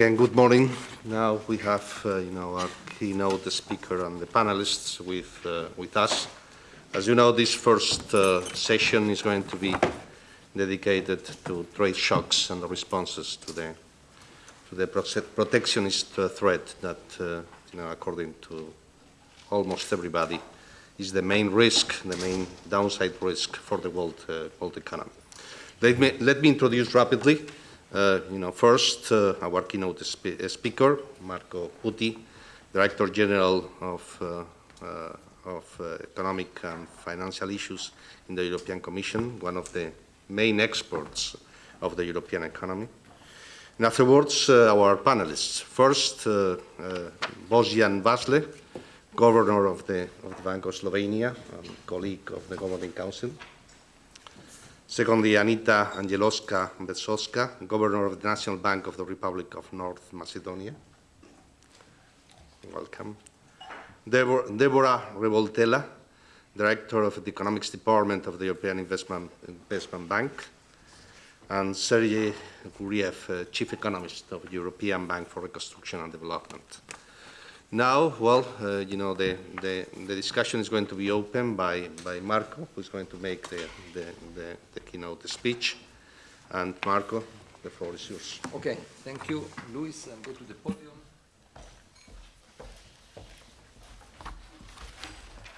And good morning. Now we have, uh, you know, our keynote speaker and the panelists with, uh, with us. As you know, this first uh, session is going to be dedicated to trade shocks and the responses to the, to the protectionist uh, threat that, uh, you know, according to almost everybody, is the main risk, the main downside risk for the world, uh, world economy. Let me, let me introduce rapidly uh, you know, first, uh, our keynote spe speaker, Marco Buti, Director General of, uh, uh of uh, Economic and Financial Issues in the European Commission, one of the main experts of the European economy. And afterwards, uh, our panelists. First, Bojan Vasle, Governor of the, of the Bank of Slovenia, colleague of the Governing Council. Secondly, Anita Angelovska-Bezhoska, Governor of the National Bank of the Republic of North Macedonia. Welcome. Debora, Debora Revoltella, Director of the Economics Department of the European Investment, Investment Bank. And Sergei Guriev, uh, Chief Economist of the European Bank for Reconstruction and Development. Now, well, uh, you know, the, the, the, discussion is going to be opened by, by Marco, who's going to make the, the, the, the keynote speech. And Marco, the floor is yours. Okay, thank you, Luis, and go to the podium.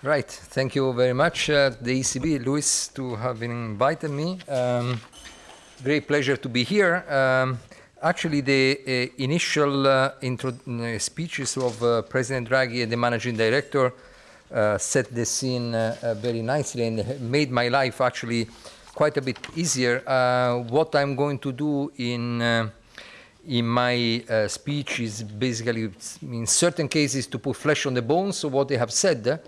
Right, thank you very much, uh, the ECB, Luis, to have invited me. Um, great pleasure to be here. Um, Actually, the uh, initial uh, uh, speeches of uh, President Draghi and the managing director uh, set the scene uh, very nicely and made my life actually quite a bit easier. what I'm going to do in in my speech is basically, in certain cases, to put flesh on the bones of what they have said,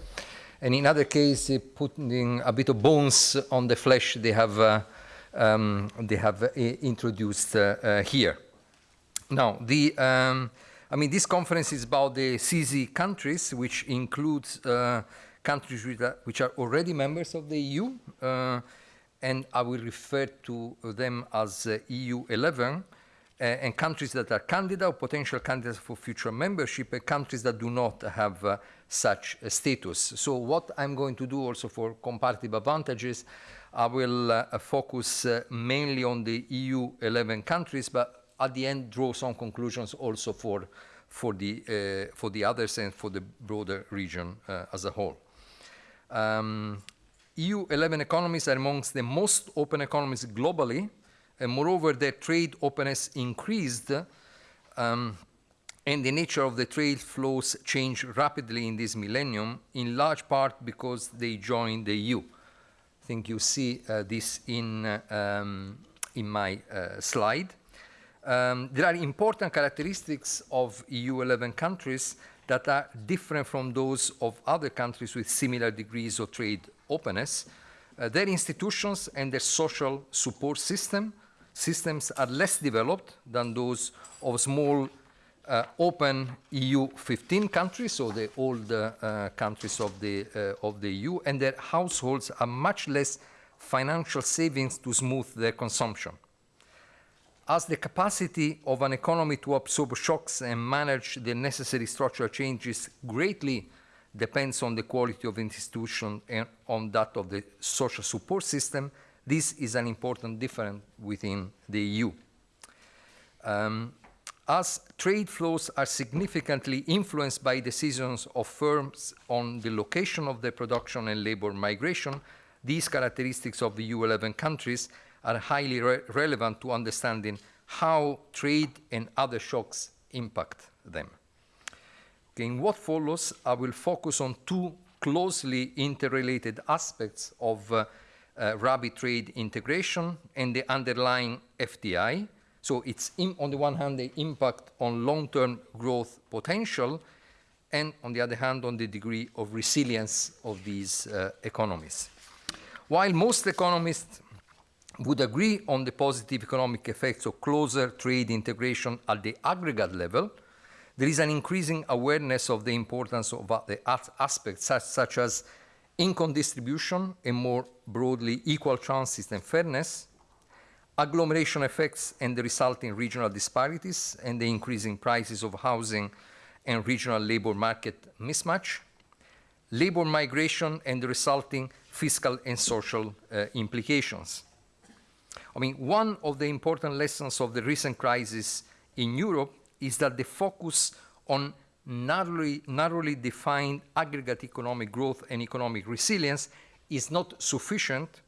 and in other cases, putting a bit of bones on the flesh they have um, they have uh, introduced uh, uh, here. Now, the, um, I mean, this conference is about the CESEE countries, which includes countries which are, already members of the EU, and I will refer to them as EU 11, uh, and countries that are candidate or potential candidates for future membership, and countries that do not have uh, such a status. So what I'm going to do also for comparative advantages, I will uh, focus mainly on the EU 11 countries, but at the end draw some conclusions also for, for, the, uh, for the others and for the broader region uh, as a whole. Um, EU 11 economies are amongst the most open economies globally, and moreover, their trade openness increased, um, and the nature of the trade flows changed rapidly in this millennium, in large part because they joined the EU. I think you see uh, this in, uh, um, in my uh, slide. Um, there are important characteristics of EU 11 countries that are different from those of other countries with similar degrees of trade openness. Uh, their institutions and their social support system, systems are less developed than those of small uh, open EU 15 countries, so the old uh, countries of the, uh, of the EU, and their households are much less financial savings to smooth their consumption as the capacity of an economy to absorb shocks and manage the necessary structural changes greatly depends on the quality of institution and on that of the social support system, this is an important difference within the EU. Um, as trade flows are significantly influenced by decisions of firms on the location of their production and labor migration, these characteristics of the EU11 countries are highly re relevant to understanding how trade and other shocks impact them. Okay, in what follows, I will focus on two closely interrelated aspects of uh, uh, rapid trade integration and the underlying FDI. So it's on the one hand the impact on long-term growth potential and on the other hand on the degree of resilience of these uh, economies. While most economists would agree on the positive economic effects of closer trade integration at the aggregate level, there is an increasing awareness of the importance of the aspects such, such as income distribution and more broadly equal chances and fairness, agglomeration effects and the resulting regional disparities and the increasing prices of housing and regional labor market mismatch, labor migration and the resulting fiscal and social uh, implications. I mean, one of the important lessons of the recent crisis in Europe is that the focus on narrowly, narrowly defined aggregate economic growth and economic resilience is not sufficient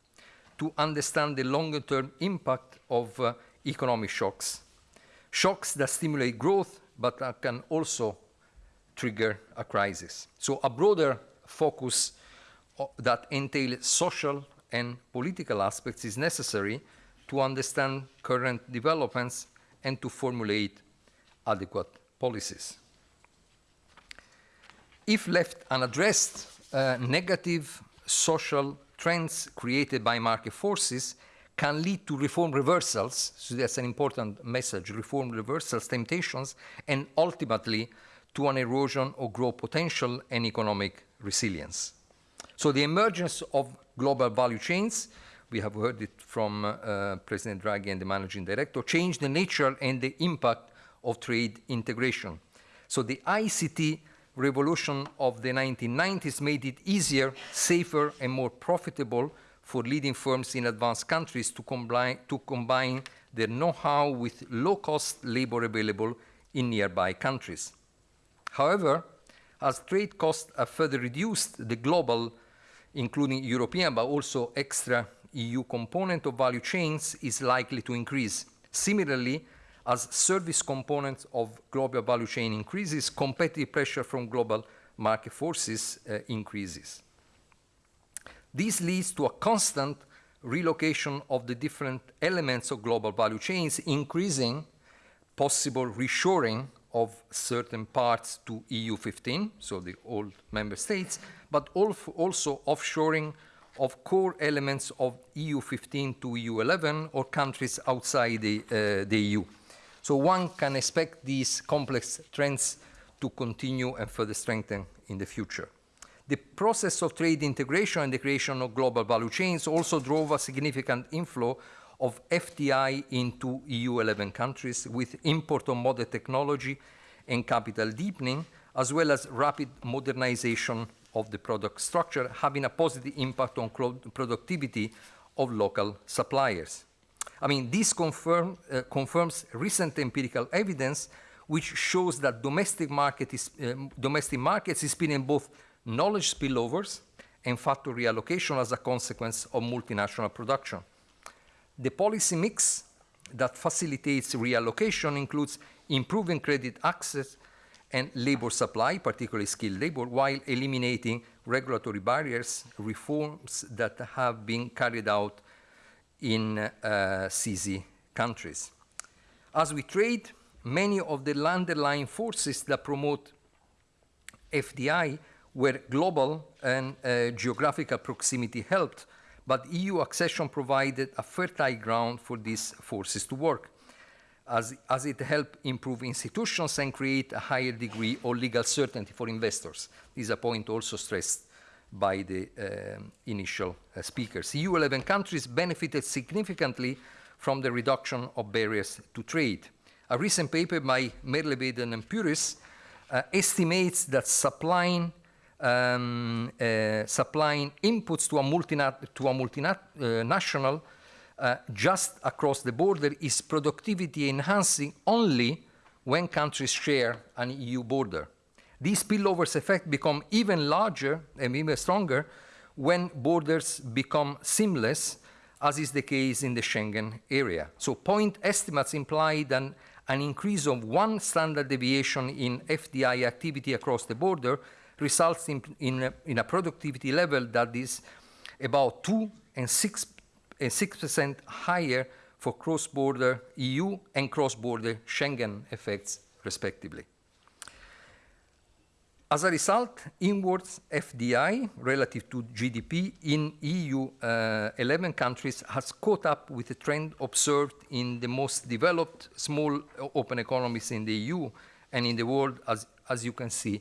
to understand the longer term impact of uh, economic shocks. Shocks that stimulate growth but uh, can also trigger a crisis. So, a broader focus uh, that entails social and political aspects is necessary to understand current developments and to formulate adequate policies. If left unaddressed, uh, negative social trends created by market forces can lead to reform reversals, so that's an important message, reform reversals, temptations, and ultimately to an erosion of growth potential and economic resilience. So the emergence of global value chains, we have heard it from uh, President Draghi and the managing director, change the nature and the impact of trade integration. So the ICT revolution of the 1990s made it easier, safer, and more profitable for leading firms in advanced countries to combine, to combine their know-how with low-cost labor available in nearby countries. However, as trade costs have further reduced, the global, including European, but also extra EU component of value chains is likely to increase. Similarly, as service components of global value chain increases, competitive pressure from global market forces uh, increases. This leads to a constant relocation of the different elements of global value chains, increasing possible reshoring of certain parts to EU 15, so the old member states, but also offshoring of core elements of EU 15 to EU 11 or countries outside the, uh, the EU. So one can expect these complex trends to continue and further strengthen in the future. The process of trade integration and the creation of global value chains also drove a significant inflow of FDI into EU 11 countries with import of modern technology and capital deepening, as well as rapid modernization of the product structure, having a positive impact on productivity of local suppliers. I mean, this confirm, uh, confirms recent empirical evidence which shows that domestic, market is, um, domestic markets experience both knowledge spillovers and factor reallocation as a consequence of multinational production. The policy mix that facilitates reallocation includes improving credit access and labor supply, particularly skilled labor, while eliminating regulatory barriers, reforms that have been carried out in uh, CESEE countries. As we trade, many of the underlying forces that promote FDI were global and uh, geographical proximity helped, but EU accession provided a fertile ground for these forces to work, as, as it helped improve institutions and create a higher degree of legal certainty for investors. This is a point also stressed by the uh, initial uh, speakers. EU 11 countries benefited significantly from the reduction of barriers to trade. A recent paper by Merlevede and Purice uh, estimates that supplying, um, uh, supplying inputs to a, multinat to a multinational uh, just across the border is productivity enhancing only when countries share an EU border. These spillovers effect become even larger and even stronger when borders become seamless, as is the case in the Schengen area. So point estimates imply that an increase of one standard deviation in FDI activity across the border results in, in, a, in a productivity level that is about 2 and 6 and 6% higher for cross-border EU and cross-border Schengen effects, respectively. As a result, inwards FDI relative to GDP in EU uh, 11 countries has caught up with the trend observed in the most developed small open economies in the EU and in the world, as, as you can see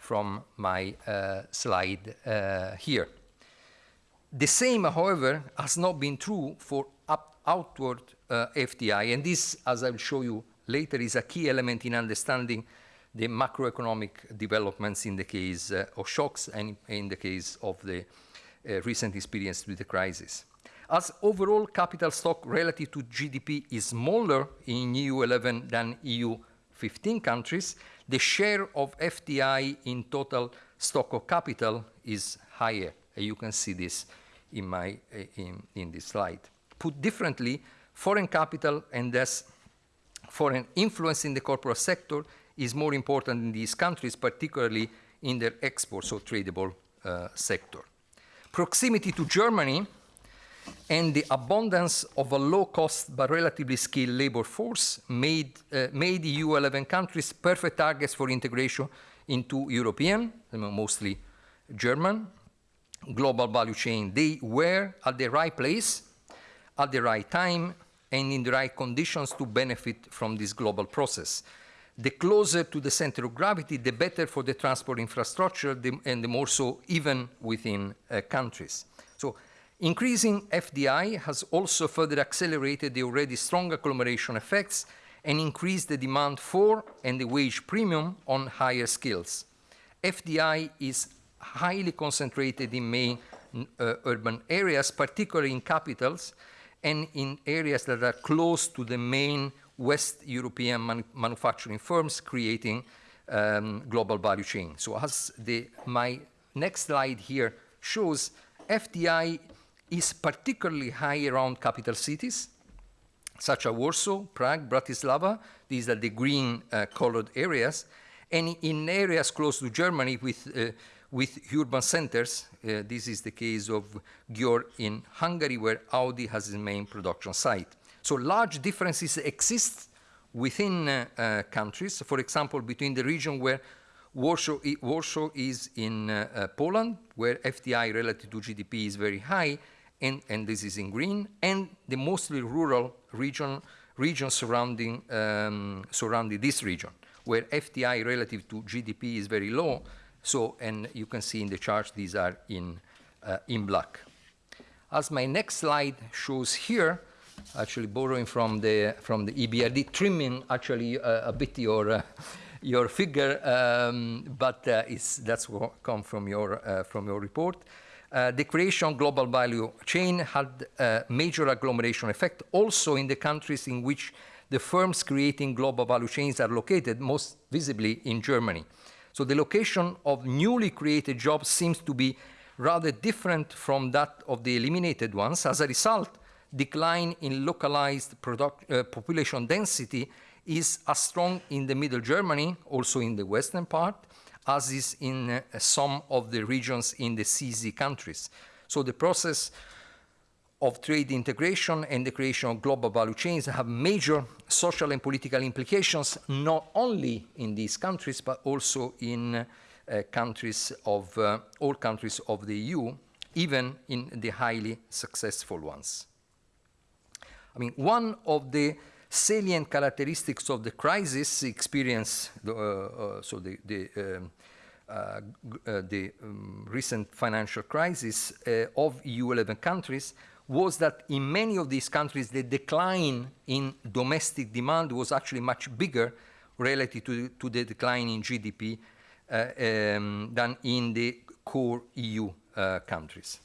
from my uh, slide uh, here. The same, however, has not been true for outward uh, FDI. And this, as I'll show you later, is a key element in understanding the macroeconomic developments in the case uh, of shocks and in the case of the uh, recent experience with the crisis. As overall capital stock relative to GDP is smaller in EU 11 than EU 15 countries, the share of FDI in total stock of capital is higher. You can see this in, my, uh, in, in this slide. Put differently, foreign capital and thus foreign influence in the corporate sector is more important in these countries, particularly in their exports or tradable uh, sector. Proximity to Germany and the abundance of a low-cost but relatively skilled labor force made, uh, made EU 11 countries perfect targets for integration into European, mostly German, global value chain. They were at the right place, at the right time, and in the right conditions to benefit from this global process. The closer to the center of gravity, the better for the transport infrastructure, the, and the more so even within uh, countries. So increasing FDI has also further accelerated the already strong agglomeration effects and increased the demand for and the wage premium on higher skills. FDI is highly concentrated in main uh, urban areas, particularly in capitals, and in areas that are close to the main West European man manufacturing firms creating um, global value chain. So as the, my next slide here shows, FDI is particularly high around capital cities, such as Warsaw, Prague, Bratislava. These are the green uh, colored areas. And in areas close to Germany with, uh, with urban centers, uh, this is the case of Győr in Hungary, where Audi has its main production site. So large differences exist within uh, uh, countries. For example, between the region where Warsaw, Warsaw is in uh, uh Poland, where FDI relative to GDP is very high, and, and this is in green, and the mostly rural region, region surrounding, um, surrounding this region, where FDI relative to GDP is very low. So, and you can see in the chart, these are in, uh, in black. As my next slide shows here, actually borrowing from the from the EBRD, trimming actually uh, a bit your uh, your figure, um, but uh, it's that's what come from your uh, from your report. Uh, the creation global value chain had a major agglomeration effect also in the countries in which the firms creating global value chains are located, most visibly in Germany. So the location of newly created jobs seems to be rather different from that of the eliminated ones. As a result, decline in localized product, uh, population density is as strong in the middle Germany, also in the western part, as is in uh, some of the regions in the CESEE countries. So the process of trade integration and the creation of global value chains have major social and political implications, not only in these countries, but also in uh, countries of, uh, all countries of the EU, even in the highly successful ones. I mean, one of the salient characteristics of the crisis experience, uh, uh, so the, the, um, uh, uh the um, recent financial crisis uh, of EU 11 countries was that in many of these countries the decline in domestic demand was actually much bigger relative to, to the decline in GDP uh, um, than in the core EU countries.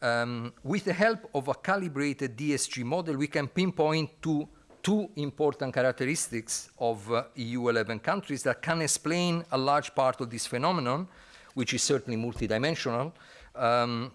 Um, with the help of a calibrated DSG model, we can pinpoint two, two important characteristics of uh, EU 11 countries that can explain a large part of this phenomenon, which is certainly multidimensional, um,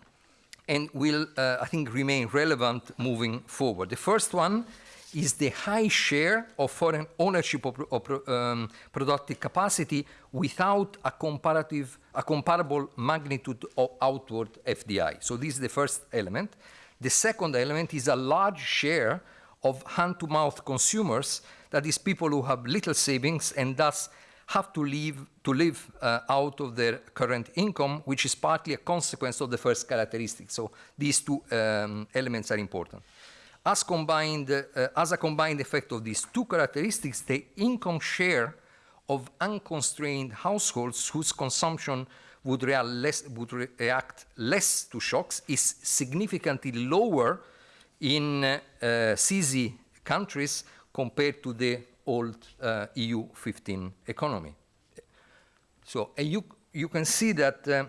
and will, uh, I think, remain relevant moving forward. The first one is the high share of foreign ownership of, of um, productive capacity without a comparative, a comparable magnitude of outward FDI. So this is the first element. The second element is a large share of hand-to-mouth consumers, that is people who have little savings and thus have to live, to live uh, out of their current income, which is partly a consequence of the first characteristic. So these two um, elements are important. As, combined, uh, as a combined effect of these two characteristics, the income share of unconstrained households whose consumption would, less, would react less to shocks is significantly lower in uh, CESEE countries compared to the old uh, EU 15 economy. So you, you can see that, uh,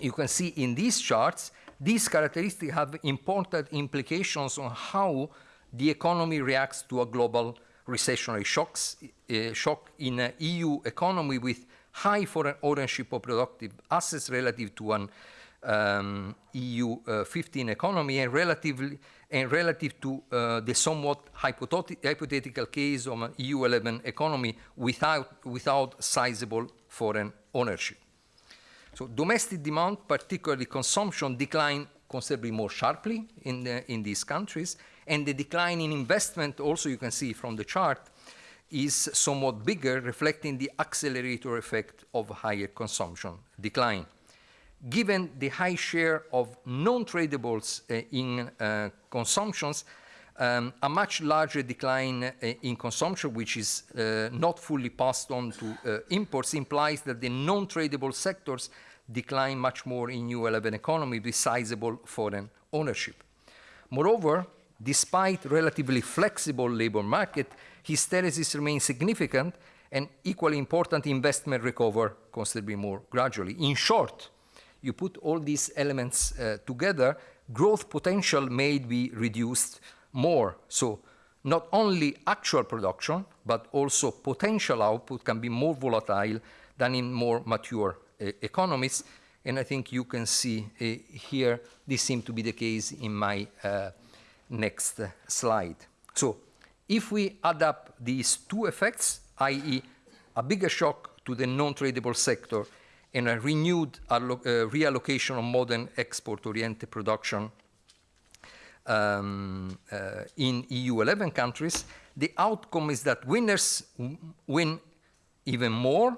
you can see in these charts, these characteristics have important implications on how the economy reacts to a global recessionary shocks, uh, shock in an EU economy with high foreign ownership of productive assets relative to an um, EU uh, 15 economy and relatively and relative to uh, the somewhat hypothetical case of an EU 11 economy without without sizable foreign ownership. So domestic demand, particularly consumption, declined considerably more sharply in, the, in these countries, and the decline in investment, also you can see from the chart, is somewhat bigger, reflecting the accelerator effect of higher consumption decline. Given the high share of non-tradables uh, in uh, consumptions, um, a much larger decline uh, in consumption, which is uh, not fully passed on to uh, imports, implies that the non-tradable sectors decline much more in EU 11 economy with sizable foreign ownership. Moreover, despite relatively flexible labor market, hysteresis remains significant and equally important investment recover considerably more gradually. In short, you put all these elements uh, together, growth potential may be reduced more. So not only actual production, but also potential output can be more volatile than in more mature uh, economies. And I think you can see uh, here, this seems to be the case in my uh, next slide. So if we add up these two effects, i.e. a bigger shock to the non-tradable sector and a renewed uh, reallocation of modern export-oriented production um, uh, in EU 11 countries, the outcome is that winners win even more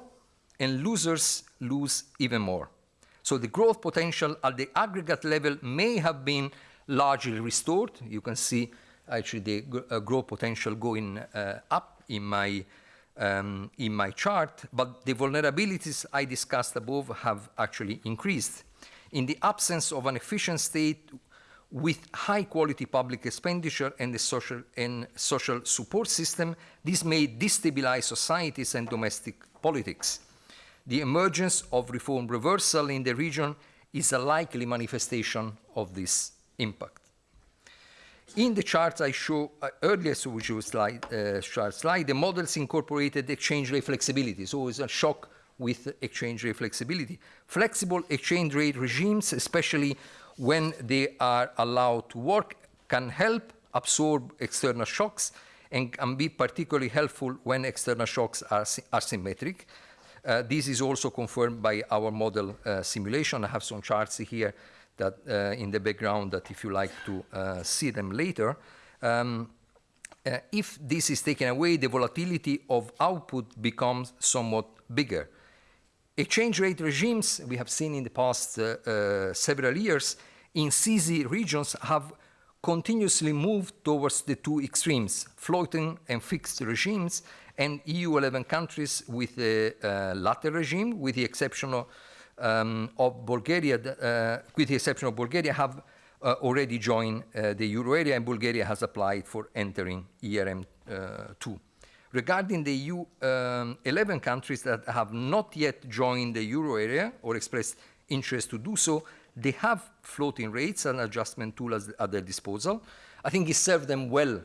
and losers lose even more. So the growth potential at the aggregate level may have been largely restored. You can see actually the uh, growth potential going uh, up in my um, in my chart, but the vulnerabilities I discussed above have actually increased. In the absence of an efficient state with high quality public expenditure and the social and social support system, this may destabilize societies and domestic politics. The emergence of reform reversal in the region is a likely manifestation of this impact. In the charts I show uh, earlier so which was slide, uh, slide, the models incorporated exchange rate flexibility. So it's a shock with exchange rate flexibility. Flexible exchange rate regimes, especially when they are allowed to work, can help absorb external shocks and can be particularly helpful when external shocks are asymmetric. Uh, this is also confirmed by our model uh, simulation. I have some charts here that uh, in the background that if you like to uh, see them later, um, uh, if this is taken away, the volatility of output becomes somewhat bigger. Exchange rate regimes we have seen in the past several years in CESEE regions have continuously moved towards the two extremes, floating and fixed regimes, and EU 11 countries with the uh, latter regime, with the exception of um, of Bulgaria, uh, with the exception of Bulgaria, have uh, already joined uh, the euro area, and Bulgaria has applied for entering ERM2. Regarding the EU um, 11 countries that have not yet joined the euro area or expressed interest to do so, they have floating rates and adjustment tools at their disposal. I think it served them well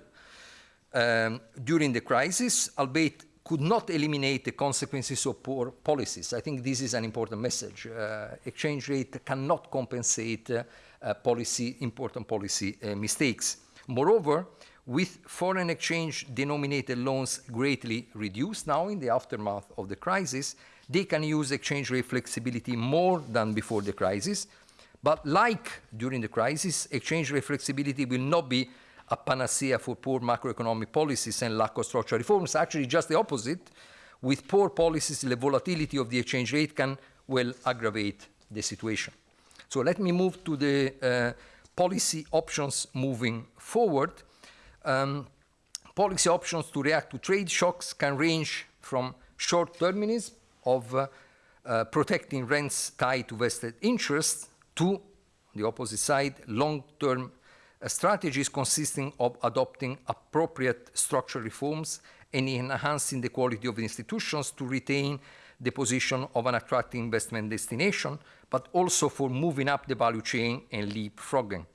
um, during the crisis, albeit could not eliminate the consequences of poor policies. I think this is an important message. Uh, exchange rate cannot compensate uh, uh, policy, important policy uh, mistakes. Moreover, with foreign exchange denominated loans greatly reduced now in the aftermath of the crisis, they can use exchange rate flexibility more than before the crisis. But like during the crisis, exchange rate flexibility will not be a panacea for poor macroeconomic policies and lack of structural reforms. Actually, just the opposite. With poor policies, the volatility of the exchange rate can well aggravate the situation. So let me move to the uh, policy options moving forward. Um, policy options to react to trade shocks can range from short-termism of uh, uh, protecting rents tied to vested interests to the opposite side, long-term strategies consisting of adopting appropriate structural reforms and enhancing the quality of institutions to retain the position of an attractive investment destination, but also for moving up the value chain and leapfrogging.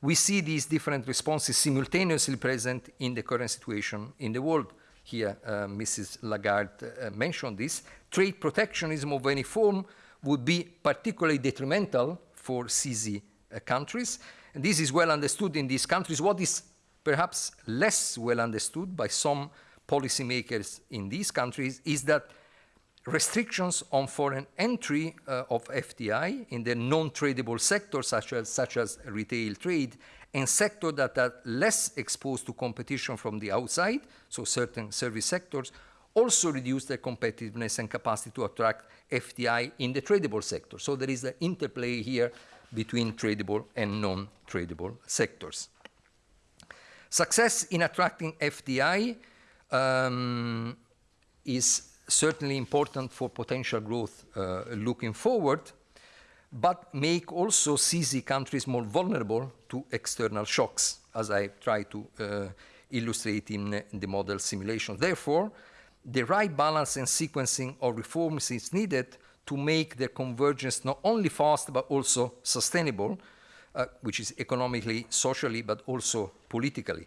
We see these different responses simultaneously present in the current situation in the world. Here, uh, Mrs. Lagarde uh, mentioned this. Trade protectionism of any form would be particularly detrimental for CESEE uh, countries. And this is well understood in these countries. What is perhaps less well understood by some policymakers in these countries is that restrictions on foreign entry uh, of FDI in the non-tradable sectors such as, such as retail trade and sectors that are less exposed to competition from the outside, so certain service sectors, also reduce their competitiveness and capacity to attract FDI in the tradable sector. So there is an interplay here between tradable and non-tradable sectors. Success in attracting FDI um, is certainly important for potential growth uh, looking forward, but make also CESEE countries more vulnerable to external shocks, as I try to uh, illustrate in, in the model simulation. Therefore, the right balance and sequencing of reforms is needed to make their convergence not only fast but also sustainable, uh, which is economically, socially, but also politically.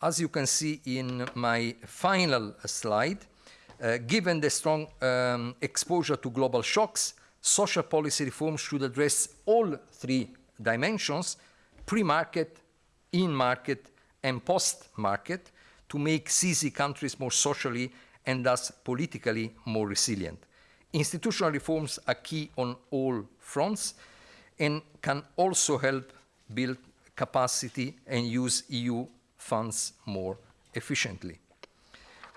As you can see in my final slide, uh, given the strong um, exposure to global shocks, social policy reforms should address all three dimensions, pre-market, in-market, and post-market, to make CESEE countries more socially and thus politically more resilient. Institutional reforms are key on all fronts and can also help build capacity and use EU funds more efficiently.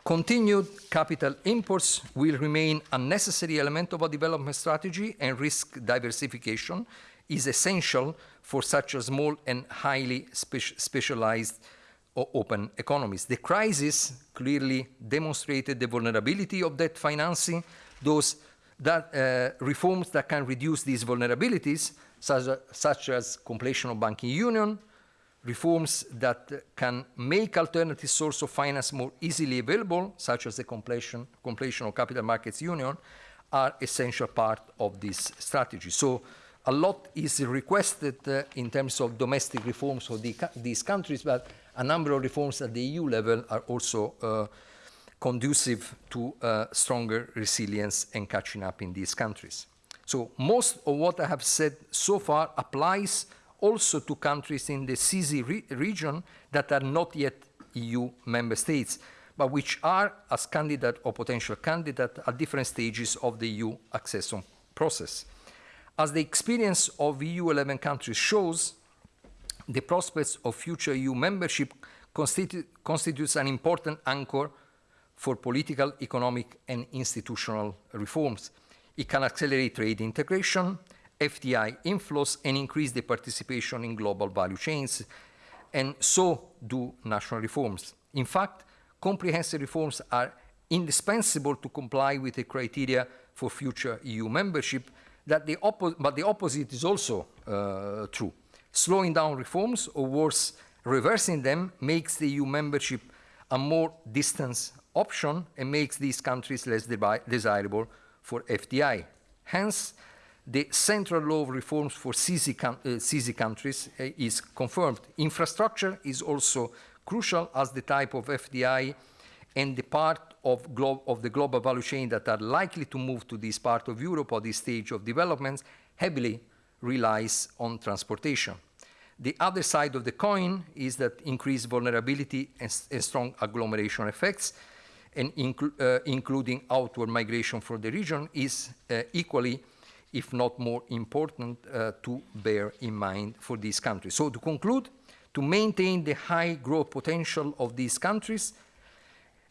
Continued capital imports will remain a necessary element of a development strategy and risk diversification is essential for such a small and highly spe specialized open economies. The crisis clearly demonstrated the vulnerability of debt financing, those that, uh, reforms that can reduce these vulnerabilities, such, such as completion of banking union, reforms that can make alternative source of finance more easily available, such as the completion, completion of capital markets union, are essential part of this strategy. So a lot is requested uh, in terms of domestic reforms for the, these countries, but a number of reforms at the EU level are also uh, conducive to uh, stronger resilience and catching up in these countries. So most of what I have said so far applies also to countries in the CESEE re region that are not yet EU member states, but which are as candidate or potential candidate at different stages of the EU accession process. As the experience of EU 11 countries shows, the prospects of future EU membership constitu constitutes an important anchor for political, economic, and institutional reforms. It can accelerate trade integration, FDI inflows, and increase the participation in global value chains, and so do national reforms. In fact, comprehensive reforms are indispensable to comply with the criteria for future EU membership, that the but the opposite is also uh, true. Slowing down reforms, or worse, reversing them, makes the EU membership a more distant option and makes these countries less de desirable for FDI. Hence, the central law of reforms for CESEE, uh, countries uh, is confirmed. Infrastructure is also crucial as the type of FDI and the part of, of, the global value chain that are likely to move to this part of Europe or this stage of developments heavily relies on transportation. The other side of the coin is that increased vulnerability and, and strong agglomeration effects, and inclu uh, including outward migration for the region, is uh, equally if not more important, uh, to bear in mind for these countries. So to conclude, to maintain the high growth potential of these countries,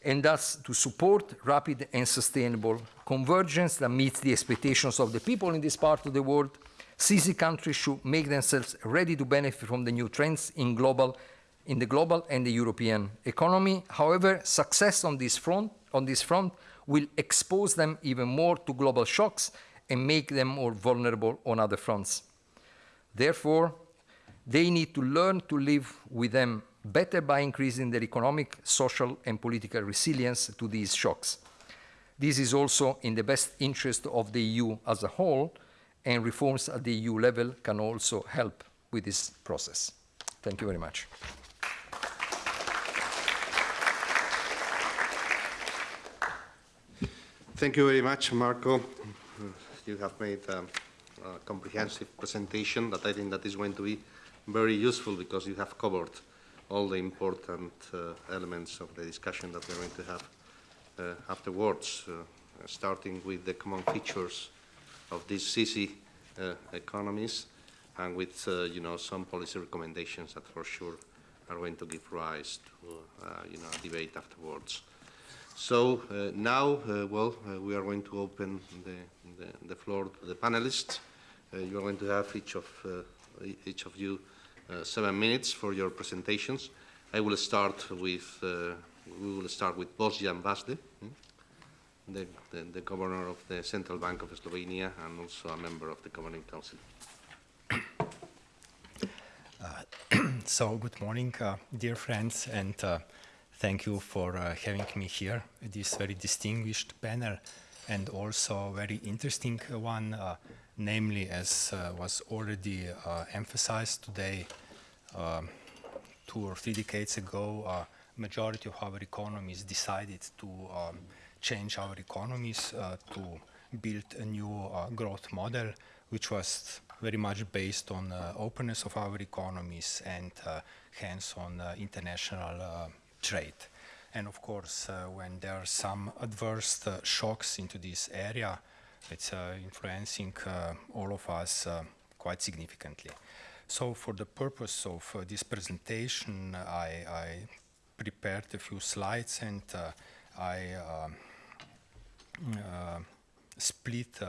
and thus to support rapid and sustainable convergence that meets the expectations of the people in this part of the world, CESEE countries should make themselves ready to benefit from the new trends in, global, in the global and the European economy. However, success on this, front, on this front will expose them even more to global shocks and make them more vulnerable on other fronts. Therefore, They need to learn to live with them better by increasing their economic, social, and political resilience to these shocks. This is also in the best interest of the EU as a whole, and reforms at the EU level can also help with this process. Thank you very much. Thank you very much, Marco. You have made um, a comprehensive presentation that I think that is going to be very useful because you have covered all the important uh, elements of the discussion that we're going to have uh, afterwards, uh, starting with the common features of these CESEE uh, economies and with, uh, you know, some policy recommendations that for sure are going to give rise to, uh, you know, a debate afterwards. So uh, now, uh, well, uh, we are going to open the, the, the, floor to the panelists. you are going to have each of, each of you seven minutes for your presentations. I will start with, we will start with Bojan Vasle, hmm, the, the, the, governor of the Central Bank of Slovenia and also a member of the Governing Council. Uh, so, good morning, uh, dear friends, and uh, Thank you for uh, having me here at this very distinguished panel and also very interesting one, uh, namely as uh, was already emphasized today, um, two or three decades ago, majority of our economies decided to um, change our economies uh, to build a new growth model, which was very much based on openness of our economies and hence on international trade. And of course, uh, when there are some adverse uh, shocks into this area, it's uh, influencing uh, all of us uh, quite significantly. So for the purpose of uh, this presentation, I, I, prepared a few slides and I um, split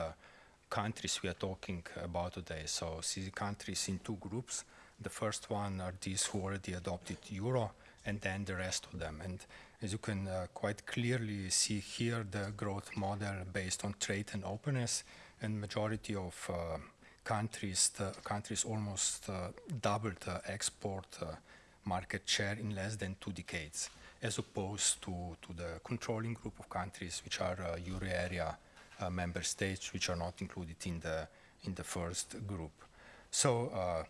countries we are talking about today. So see countries in two groups. The first one are these who already adopted euro, and then the rest of them. And as you can uh, quite clearly see here, the growth model based on trade and openness, and majority of uh, countries, the countries almost uh, doubled the export uh, market share in less than two decades, as opposed to, to the controlling group of countries, which are uh, euro area uh, member states, which are not included in the in the first group. So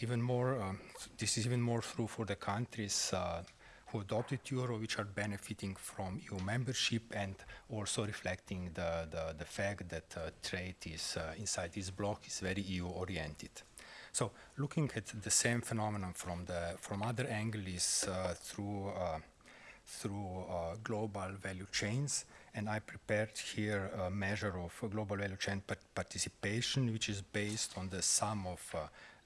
even more, um, this is even more true for the countries uh, who adopted euro, which are benefiting from EU membership and also reflecting the, the, the fact that uh, trade is uh, inside this bloc is very EU oriented. So looking at the same phenomenon from the from other angles uh, through uh, through uh, global value chains, and I prepared here a measure of global value chain participation, which is based on the sum of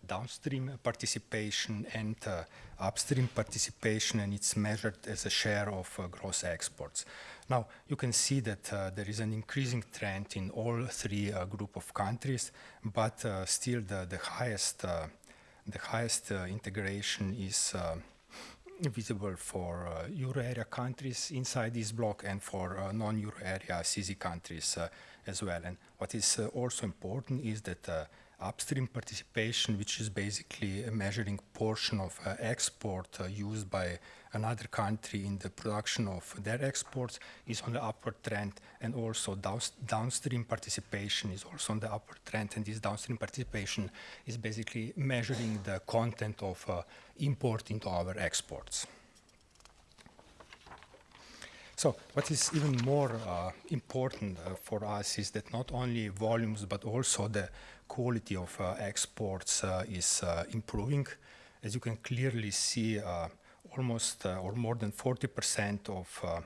downstream participation and uh, upstream participation, and it's measured as a share of uh, gross exports. Now, you can see that uh, there is an increasing trend in all three uh, group of countries, but uh, still the, the highest, uh, the highest integration is visible for uh, euro area countries inside this block and for uh, non-euro area CESEE countries uh, as well. And what is also important is that upstream participation, which is basically a measuring portion of uh, export uh, used by another country in the production of their exports, is on the upward trend, and also downstream participation is also on the upward trend. And this downstream participation is basically measuring the content of uh, import into our exports. So what is even more uh, important uh, for us is that not only volumes but also the quality of uh, exports uh, is uh, improving. As you can clearly see, uh, almost uh, or more than 40% of uh,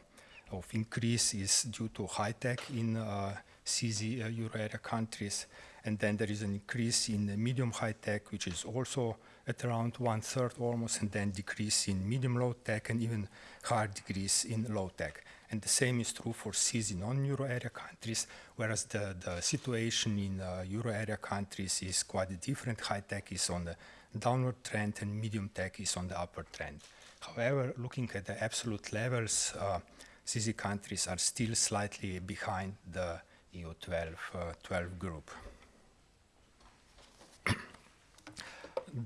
of increase is due to high tech in uh, CESEE euro area countries, and then there is an increase in medium high tech, which is also at around one third almost, and then decrease in medium low tech and even higher decrease in low tech. And the same is true for CESEE non-euro area countries, whereas the, the situation in uh, euro area countries is quite different. High tech is on the downward trend and medium tech is on the upward trend. However, looking at the absolute levels, uh, CESEE countries are still slightly behind the EU 12, uh, 12 group.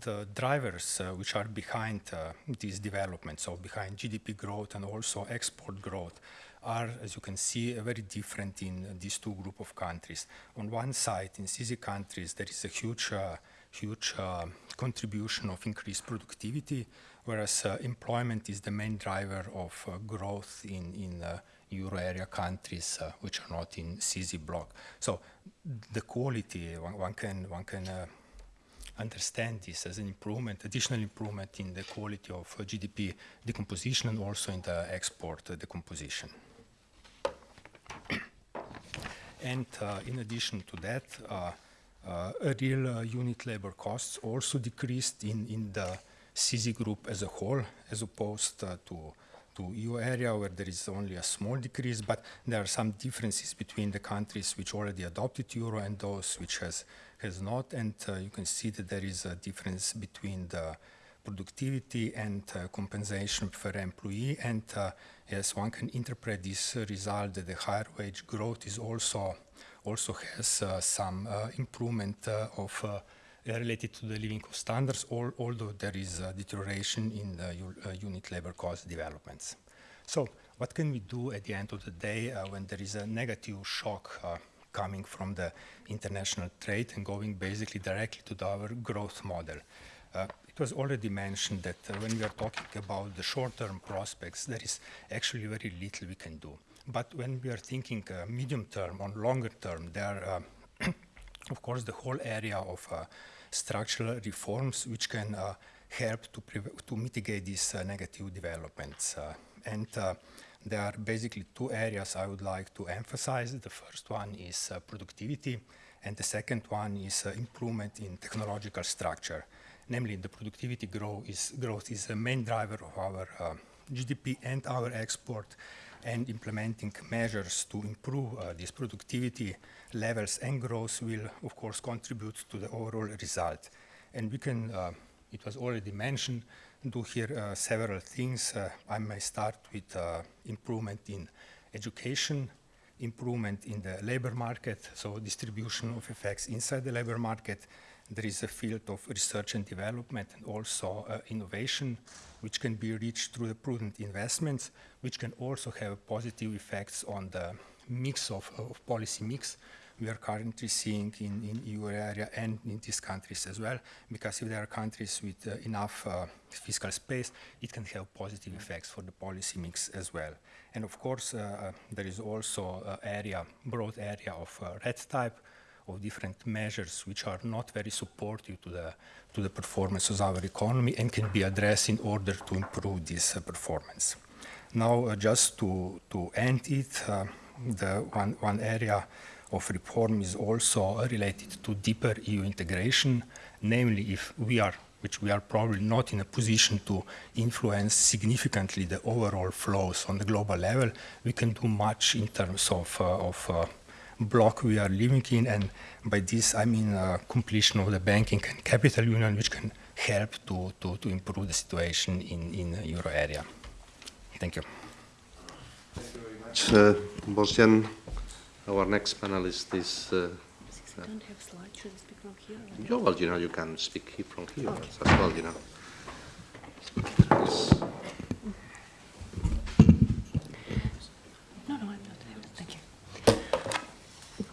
the drivers uh, which are behind uh, these developments, so behind GDP growth and also export growth, are, as you can see, uh, very different in these two group of countries. On one side, in CESEE countries, there is a huge, uh, huge uh, contribution of increased productivity, whereas uh, employment is the main driver of uh, growth in, in uh, euro area countries which are not in CESEE block. So the quality, one, one can, one can understand this as an improvement, additional improvement in the quality of GDP decomposition and also in the export decomposition. and uh, in addition to that, uh, uh, real unit labor costs also decreased in, in the CESEE group as a whole, as opposed uh, to to EU area where there is only a small decrease, but there are some differences between the countries which already adopted euro and those which has has not, and uh, you can see that there is a difference between the productivity and uh, compensation per employee, and uh, yes, one can interpret this result that the higher wage growth is also also has uh, some uh, improvement of related to the living cost standards, al although there is a deterioration in the uh, unit labor cost developments. So what can we do at the end of the day uh, when there is a negative shock uh, coming from the international trade and going basically directly to our growth model? Uh, it was already mentioned that uh, when we are talking about the short-term prospects, there is actually very little we can do. But when we are thinking uh, medium-term or longer-term, there are of course, the whole area of uh, structural reforms which can uh, help to, to mitigate these uh, negative developments. Uh, and there are basically two areas I would like to emphasize. The first one is productivity, and the second one is improvement in technological structure. Namely, the productivity growth is, growth is the main driver of our GDP and our export, and implementing measures to improve uh, this productivity levels and growth will, of course, contribute to the overall result. And we can, uh, it was already mentioned, do here uh, several things. Uh, I may start with uh, improvement in education, improvement in the labor market, so distribution of effects inside the labor market. There is a field of research and development and also uh, innovation, which can be reached through the prudent investments, which can also have positive effects on the mix of, of policy mix we are currently seeing in, in area and in these countries as well, because if there are countries with uh, enough uh, fiscal space, it can have positive effects for the policy mix as well. And of course, uh, uh there is also uh, area, broad area of uh, red type, of different measures which are not very supportive to the, to the performance of our economy and can be addressed in order to improve this uh, performance. Now, uh, just to, to end it, uh, the one, one area of reform is also related to deeper EU integration, namely if we are which we are probably not in a position to influence significantly the overall flows on the global level, we can do much in terms of, uh, of uh, block we are living in, and by this I mean uh, completion of the banking and capital union, which can help to, to, to improve the situation in, in the euro area. Thank you. Thank you very much, uh, Bosjan. Our next panelist is... Uh, I don't have slides. Should I speak from here? Yeah, well, you know, you can speak from here Okay. as well, you know. Yes.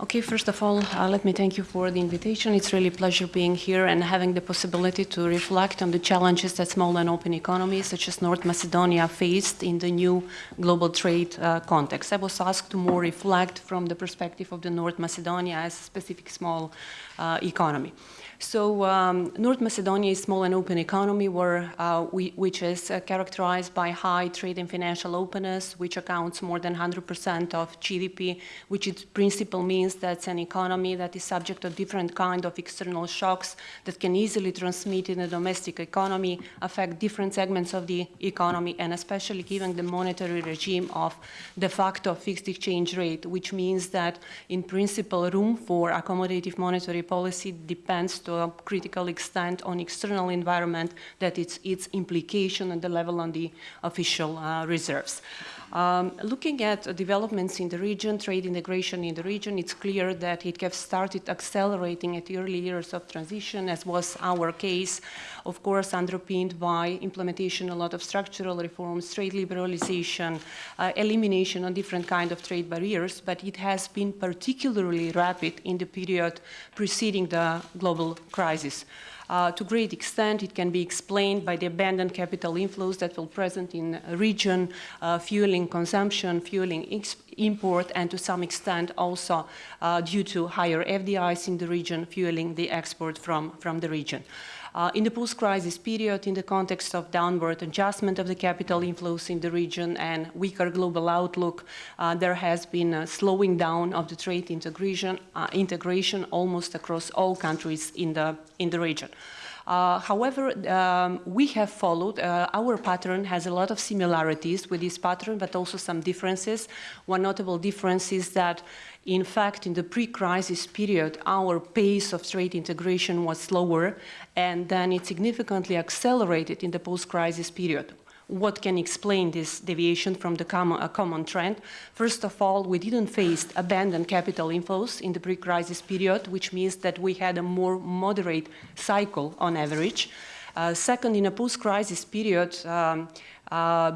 Okay, first of all, uh, let me thank you for the invitation. It's really a pleasure being here and having the possibility to reflect on the challenges that small and open economies such as North Macedonia faced in the new global trade uh, context. I was asked to more reflect from the perspective of the North Macedonia as a specific small uh, economy. So um, North Macedonia is small and open economy where, uh, we, which is uh, characterized by high trade and financial openness, which accounts more than 100% of GDP, which in principle means that's an economy that is subject to different kind of external shocks that can easily transmit in the domestic economy, affect different segments of the economy, and especially given the monetary regime of de facto fixed exchange rate, which means that in principle room for accommodative monetary policy depends to a critical extent on external environment that it's its implication and the level on the official uh, reserves. Um, looking at developments in the region, trade integration in the region, it's clear clear that it has started accelerating at the early years of transition, as was our case, of course, underpinned by implementation a lot of structural reforms, trade liberalization, uh, elimination of different kind of trade barriers, but it has been particularly rapid in the period preceding the global crisis. Uh, to great extent, it can be explained by the abandoned capital inflows that were present in a region, uh, fueling consumption, fueling import, and to some extent also uh, due to higher FDIs in the region, fueling the export from, from the region. Uh, in the post-crisis period, in the context of downward adjustment of the capital inflows in the region and weaker global outlook, uh, there has been a slowing down of the trade integration, uh, integration almost across all countries in the, in the region. Uh, however, um, we have followed, uh, our pattern has a lot of similarities with this pattern, but also some differences. One notable difference is that in fact, in the pre-crisis period, our pace of trade integration was slower, and then it significantly accelerated in the post-crisis period. What can explain this deviation from the common, common, trend? First of all, we didn't face abandoned capital inflows in the pre-crisis period, which means that we had a more moderate cycle on average. Uh, second, in a post-crisis period, um, uh,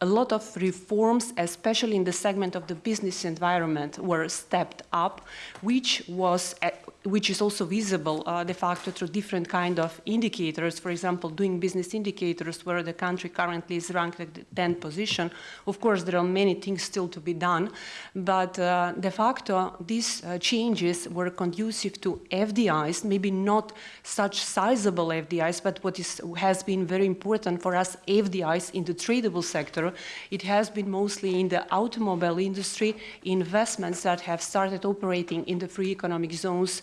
a lot of reforms, especially in the segment of the business environment, were stepped up, which was which is also visible uh, de facto through different kind of indicators. For example, doing business indicators where the country currently is ranked at the 10th position. Of course, there are many things still to be done, but uh, de facto, these uh, changes were conducive to FDIs, maybe not such sizable FDIs, but what is, has been very important for us, FDIs in the tradable sector, it has been mostly in the automobile industry, investments that have started operating in the free economic zones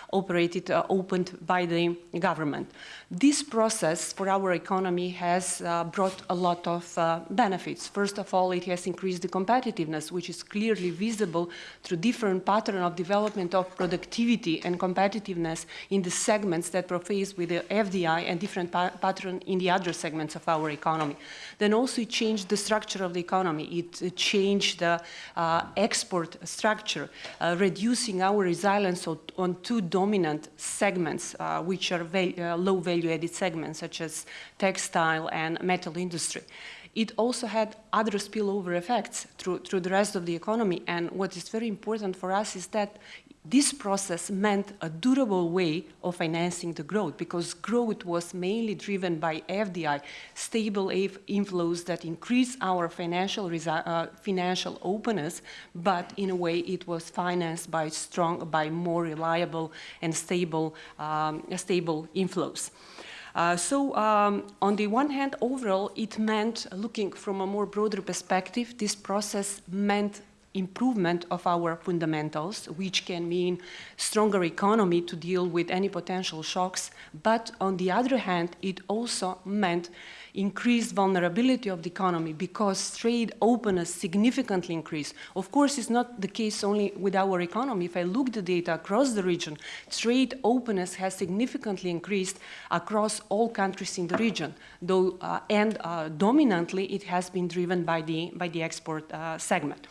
operated, uh, opened by the government. This process for our economy has uh, brought a lot of uh, benefits. First of all, it has increased the competitiveness, which is clearly visible through different pattern of development of productivity and competitiveness in the segments that were with the FDI and different pa pattern in the other segments of our economy. Then also it changed the structure of the economy. It, changed the uh, export structure, uh, reducing our resilience on two dominant segments, uh, which are uh, low value value-added segments such as textile and metal industry. It also had other spillover effects through, through the rest of the economy. And what is very important for us is that this process meant a durable way of financing the growth because growth was mainly driven by FDI, stable inflows that increase our financial, uh, financial openness, but in a way it was financed by strong, by more reliable and stable, um, stable inflows. Uh, so um, on the one hand, overall, it meant, looking from a more broader perspective, this process meant improvement of our fundamentals, which can mean stronger economy to deal with any potential shocks. But on the other hand, it also meant increased vulnerability of the economy because trade openness significantly increased. Of course, it's not the case only with our economy. If I look the data across the region, trade openness has significantly increased across all countries in the region, though, uh, and uh, dominantly it has been driven by the, by the export uh, segment.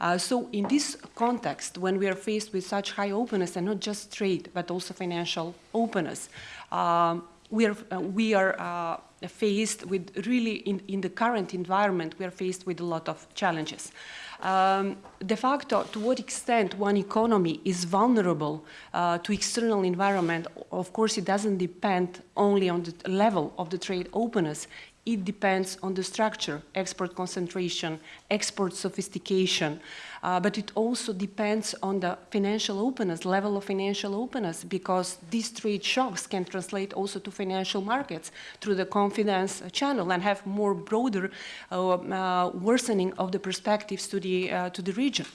Uh, so in this context, when we are faced with such high openness, and not just trade, but also financial openness, um, we are, uh, we are uh, faced with really, in, in the current environment, we are faced with a lot of challenges. Um, de facto, to what extent one economy is vulnerable uh, to external environment, of course, it doesn't depend only on the level of the trade openness it depends on the structure, export concentration, export sophistication, uh, but it also depends on the financial openness, level of financial openness, because these trade shocks can translate also to financial markets through the confidence channel and have more broader uh, uh, worsening of the perspectives to the, uh, to the region.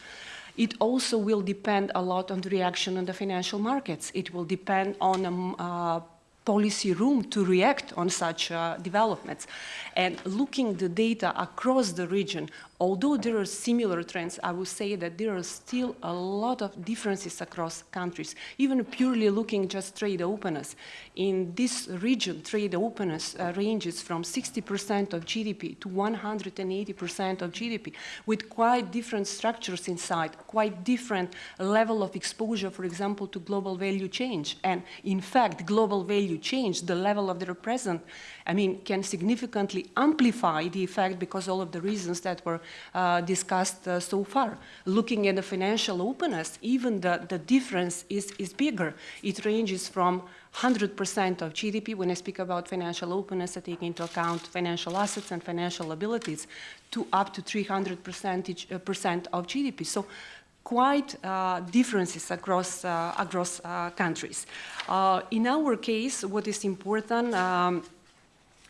It also will depend a lot on the reaction on the financial markets. It will depend on um, uh, policy room to react on such uh, developments. And looking the data across the region, although there are similar trends, I would say that there are still a lot of differences across countries. Even purely looking just trade openness. In this region, trade openness uh, ranges from 60% of GDP to 180% of GDP, with quite different structures inside, quite different level of exposure, for example, to global value change. And in fact, global value change, the level of their present, I mean, can significantly amplify the effect because all of the reasons that were uh, discussed uh, so far. Looking at the financial openness, even the, the difference is, is bigger. It ranges from 100% of GDP, when I speak about financial openness, I take into account financial assets and financial abilities, to up to 300 percentage, uh, percent of GDP. So quite uh, differences across, uh, across uh, countries. Uh, in our case, what is important, um,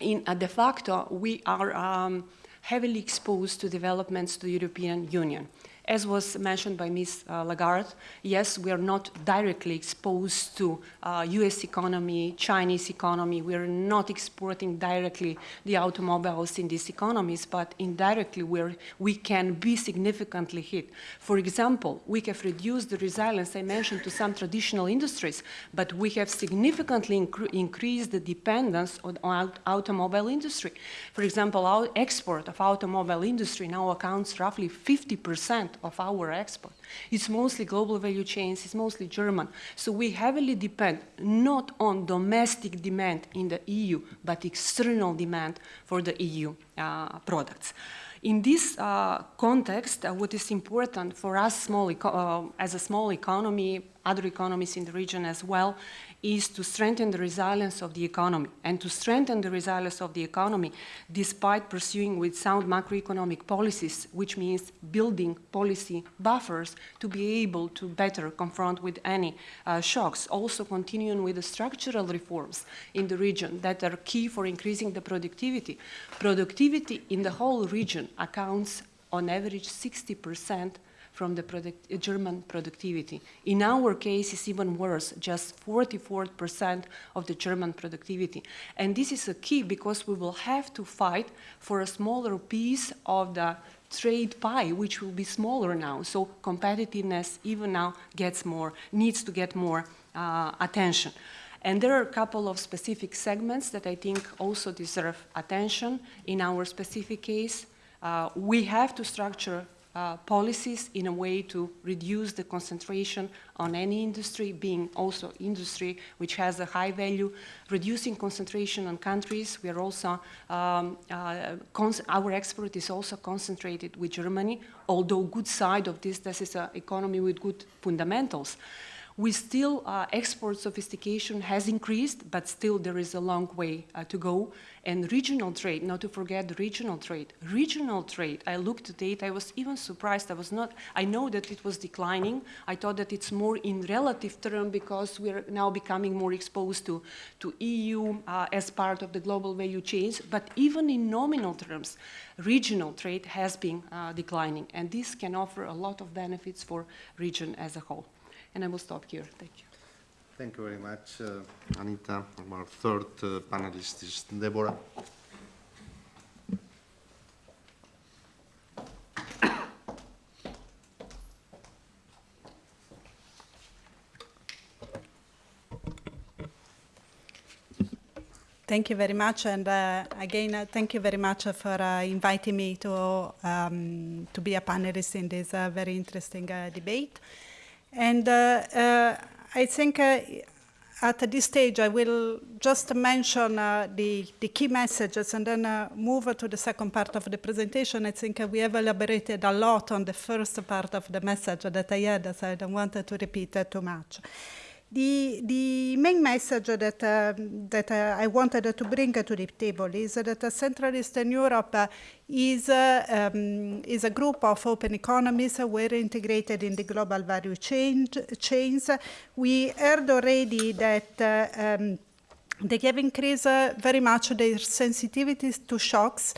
in de facto, we are um, heavily exposed to developments to the European Union. As was mentioned by Ms. Uh, Lagarde, yes, we are not directly exposed to uh, US economy, Chinese economy. We are not exporting directly the automobiles in these economies, but indirectly we're, we can be significantly hit. For example, we have reduced the resilience I mentioned to some traditional industries, but we have significantly increased the dependence on our automobile industry. For example, our export of automobile industry now accounts roughly 50 percent of our export. It's mostly global value chains, it's mostly German. So we heavily depend not on domestic demand in the EU, but external demand for the EU uh, products. In this uh, context, uh, what is important for us small uh, as a small economy, other economies in the region as well, is to strengthen the resilience of the economy. And to strengthen the resilience of the economy, despite pursuing with sound macroeconomic policies, which means building policy buffers to be able to better confront with any uh, shocks, also continuing with the structural reforms in the region that are key for increasing the productivity. Productivity in the whole region accounts on average 60 percent from the product, German productivity. In our case, it's even worse, just 44% of the German productivity. And this is a key because we will have to fight for a smaller piece of the trade pie, which will be smaller now. So competitiveness even now gets more, needs to get more uh, attention. And there are a couple of specific segments that I think also deserve attention in our specific case. Uh, we have to structure uh, policies in a way to reduce the concentration on any industry, being also industry which has a high value, reducing concentration on countries. We are also, um, uh, our export is also concentrated with Germany, although good side of this, this is an economy with good fundamentals we still, uh, export sophistication has increased, but still there is a long way uh, to go. And regional trade, not to forget regional trade. Regional trade, I looked at it, I was even surprised, I was not, I know that it was declining. I thought that it's more in relative term because we're now becoming more exposed to, to EU uh, as part of the global value chains, but even in nominal terms, regional trade has been uh, declining. And this can offer a lot of benefits for region as a whole. And I will stop here. Thank you. Thank you very much, uh, Anita. Our third uh, panelist is Debora. Thank you very much, and uh, again, uh, thank you very much for uh, inviting me to um, to be a panelist in this uh, very interesting uh, debate. And uh, uh, I think uh, at this stage, I will just mention the, the, key messages and then move to the second part of the presentation. I think we have elaborated a lot on the first part of the message that I had, so I don't want to repeat too much. The, the main message that, uh, that uh, I wanted to bring to the table is that uh, Central Eastern Europe uh, is, uh, um, is a group of open economies where integrated in the global value chain, chains. We heard already that uh, um, they have increased very much their sensitivities to shocks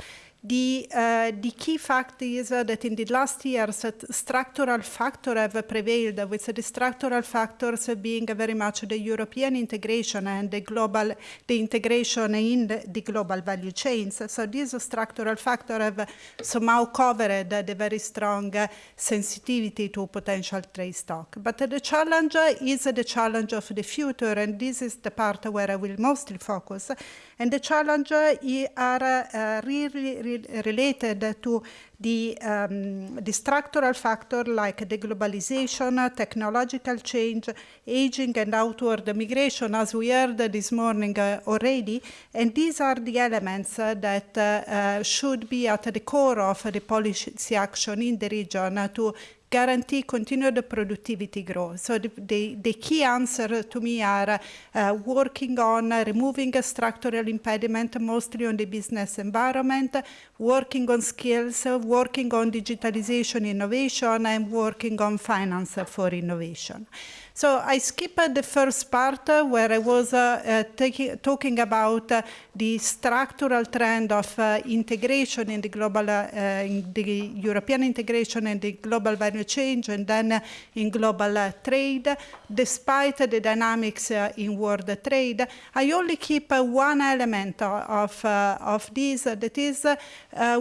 the, uh, the key fact is uh, that in the last years, structural factors have prevailed, with the structural factors being very much the European integration and the global, the integration in the, the global value chains. So these structural factors have somehow covered the very strong sensitivity to potential trade stock. But the challenge is the challenge of the future, and this is the part where I will mostly focus. And the challenge are uh, really re related to the, um, the structural factor like the globalization, technological change, aging and outward migration, as we heard this morning uh, already. And these are the elements uh, that uh, uh should be at the core of the policy action in the region to guarantee continued productivity growth. So the, the, the key answer to me are uh, working on removing a structural impediment, mostly on the business environment, working on skills, working on digitalization innovation, and working on finance for innovation. So I skipped uh, the first part uh, where I was uh, uh, talking about uh, the structural trend of uh, integration in the global, uh, uh in the European integration and the global value change and then uh, in global trade. Despite the dynamics in world trade, I only keep one element of, of this, that is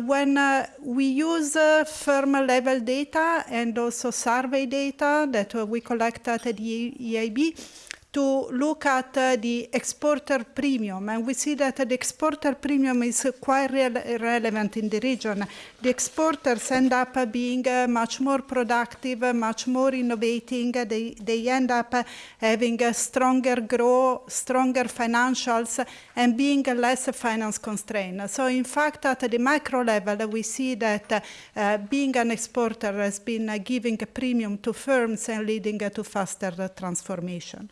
when we use firm level data and also survey data that we collect at the EIB to look at uh, the exporter premium, and we see that the exporter premium is quite relevant in the region. The exporters end up being uh, much more productive, much more innovating. They, they end up having a stronger growth, stronger financials, and being less finance constrained. So in fact, at the micro level, we see that uh, being an exporter has been giving a premium to firms and leading to faster transformation.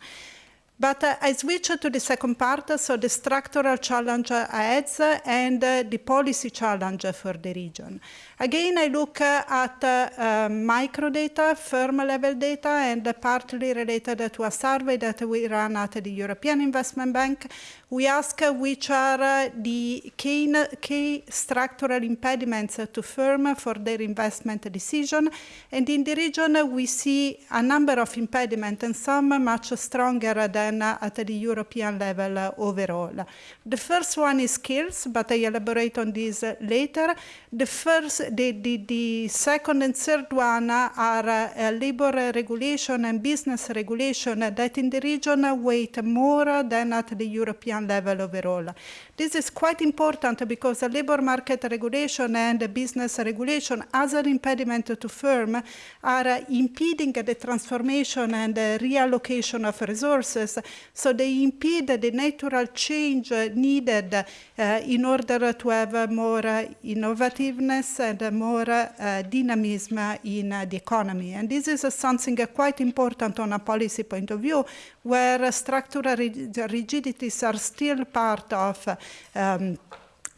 But uh, I switch to the second part, so the structural challenge ahead and uh, the policy challenge for the region. Again, I look uh, at uh, um, micro data, firm level data, and partly related to a survey that we ran at the European Investment Bank. We ask uh, which are uh, the key, key structural impediments to firm for their investment decision. And in the region, uh, we see a number of impediments, and some much stronger than at the European level overall. The first one is skills, but I elaborate on this later. The first, the, the, the second and third one are uh, labor regulation and business regulation that in the region weight more than at the European level overall. This is quite important because the labor market regulation and the business regulation as an impediment to firm are impeding the transformation and reallocation of resources. So they impede the natural change needed uh, in order to have more innovativeness and more uh, dynamism in the economy. And this is something quite important on a policy point of view, where structural rigidities are still part of um,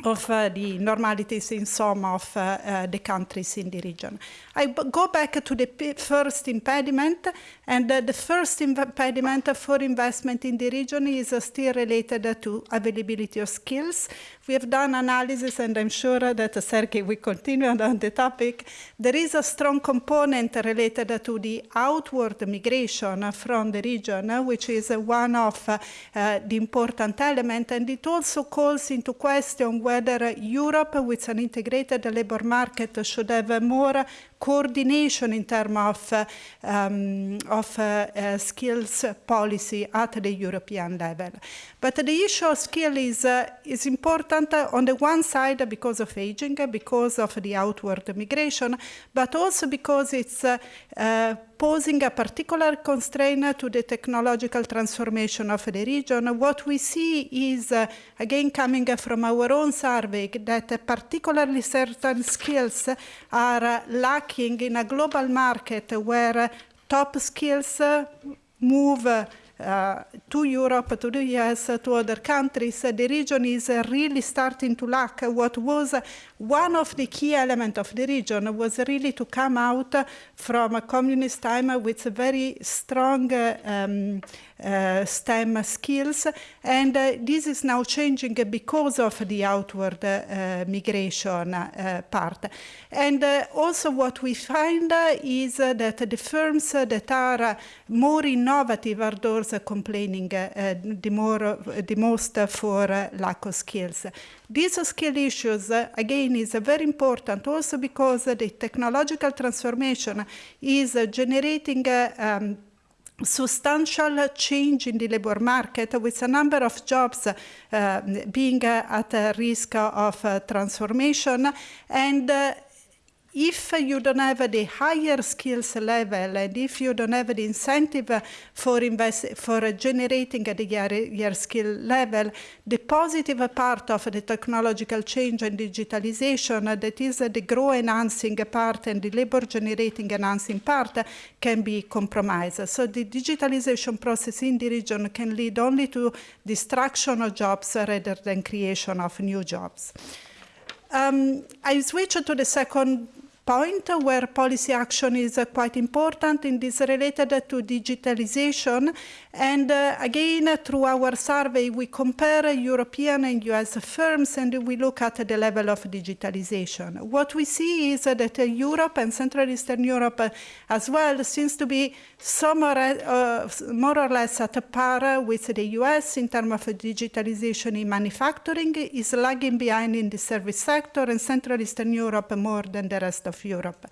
of uh, the normalities in some of uh, uh, the countries in the region. I go back to the first impediment, and uh, the first impediment for investment in the region is uh, still related to availability of skills. We have done analysis, and I'm sure that Sergey will continue on the topic. There is a strong component related to the outward migration from the region, which is one of uh, the important elements, and it also calls into question whether Europe, with an integrated labor market, should have more coordination in terms of, um, of uh, skills policy at the European level. But the issue of skill is, uh, is important on the one side because of aging, because of the outward migration, but also because it's uh, posing a particular constraint to the technological transformation of the region. What we see is, uh, again, coming from our own survey, that particularly certain skills are lacking in a global market where top skills move uh, to Europe, to the US, to other countries, the region is really starting to lack what was one of the key elements of the region was really to come out from a communist time with a very strong um, uh, Uh, STEM skills, and uh, this is now changing because of the outward uh, migration uh, part. And uh, also what we find is that the firms that are more innovative are those complaining the, more, the most for lack of skills. These skill issues, again, is very important also because the technological transformation is generating um, substantial change in the labor market with a number of jobs uh, being uh, at risk of uh, transformation. And uh, if you don't have the higher skills level and if you don't have the incentive for invest for generating the higher skill level, the positive part of the technological change and digitalization, that is the growth enhancing part and the labor generating enhancing part, can be compromised. So the digitalization process in the region can lead only to destruction of jobs rather than creation of new jobs. Um, I switch to the second point where policy action is quite important and is related to digitalization. And uh, again, through our survey, we compare European and US firms and we look at the level of digitalization. What we see is that uh, Europe and Central Eastern Europe uh, as well seems to be more, uh, more or less at a par with the US in terms of digitalization in manufacturing, is lagging behind in the service sector and Central Eastern Europe more than the rest of Europe.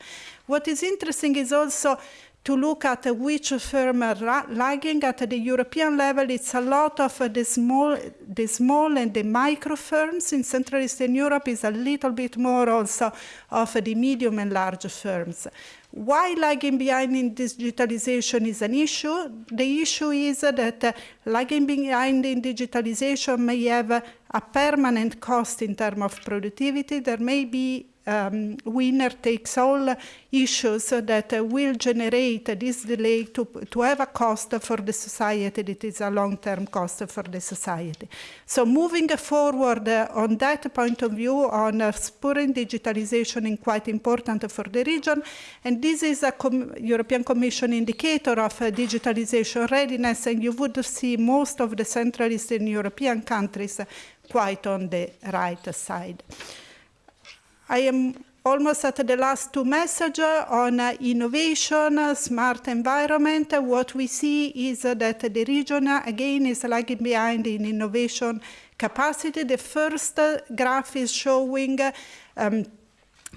What is interesting is also to look at which firm uh, are lagging at the European level. It's a lot of uh, the small, the small and the micro firms in Central Eastern Europe is a little bit more also of uh, the medium and large firms. Why lagging behind in digitalization is an issue? The issue is that lagging behind in digitalization may have a permanent cost in terms of productivity. There may be um, winner takes all issues that will generate this delay to, to have a cost for the society that is a long-term cost for the society. So moving forward uh, on that point of view on uh, spurring digitalization is quite important for the region and this is a Com European Commission indicator of uh, digitalization readiness and you would see most of the Central Eastern European countries quite on the right side. I am almost at the last two messages on uh, innovation, uh, smart environment. What we see is uh, that the region, uh, again, is lagging behind in innovation capacity. The first uh, graph is showing um,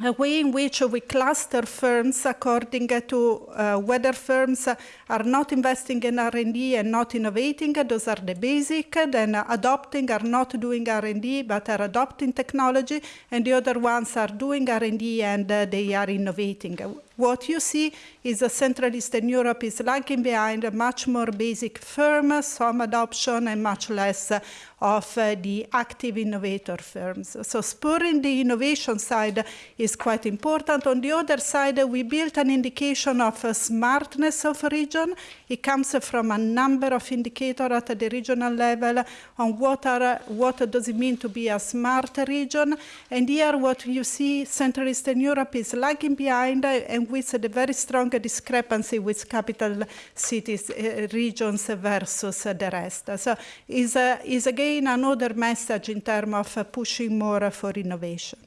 a way in which we cluster firms according to uh, whether firms are not investing in R&D and not innovating. Those are the basic. Then adopting are not doing R&D but are adopting technology. And the other ones are doing R&D and uh, they are innovating. What you see is that Central Eastern Europe is lagging behind a much more basic firm, some adoption, and much less of uh, the active innovator firms. So spurring the innovation side is quite important. On the other side, we built an indication of uh, smartness of region. It comes from a number of indicators at the regional level on what, are, what does it mean to be a smart region. And here what you see, Central Eastern Europe is lagging behind and with the very strong discrepancy with capital cities uh, regions versus the rest. So is, uh, is again another message in terms of pushing more for innovation.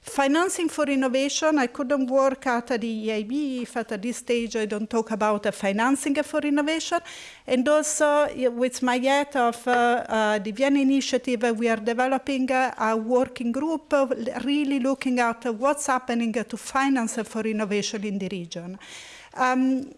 Financing for innovation, I couldn't work at the EIB if at this stage I don't talk about uh, financing for innovation. And also with my head of uh, uh, the Vienna Initiative, uh, we are developing uh, a working group really looking at what's happening to finance for innovation in the region. Um,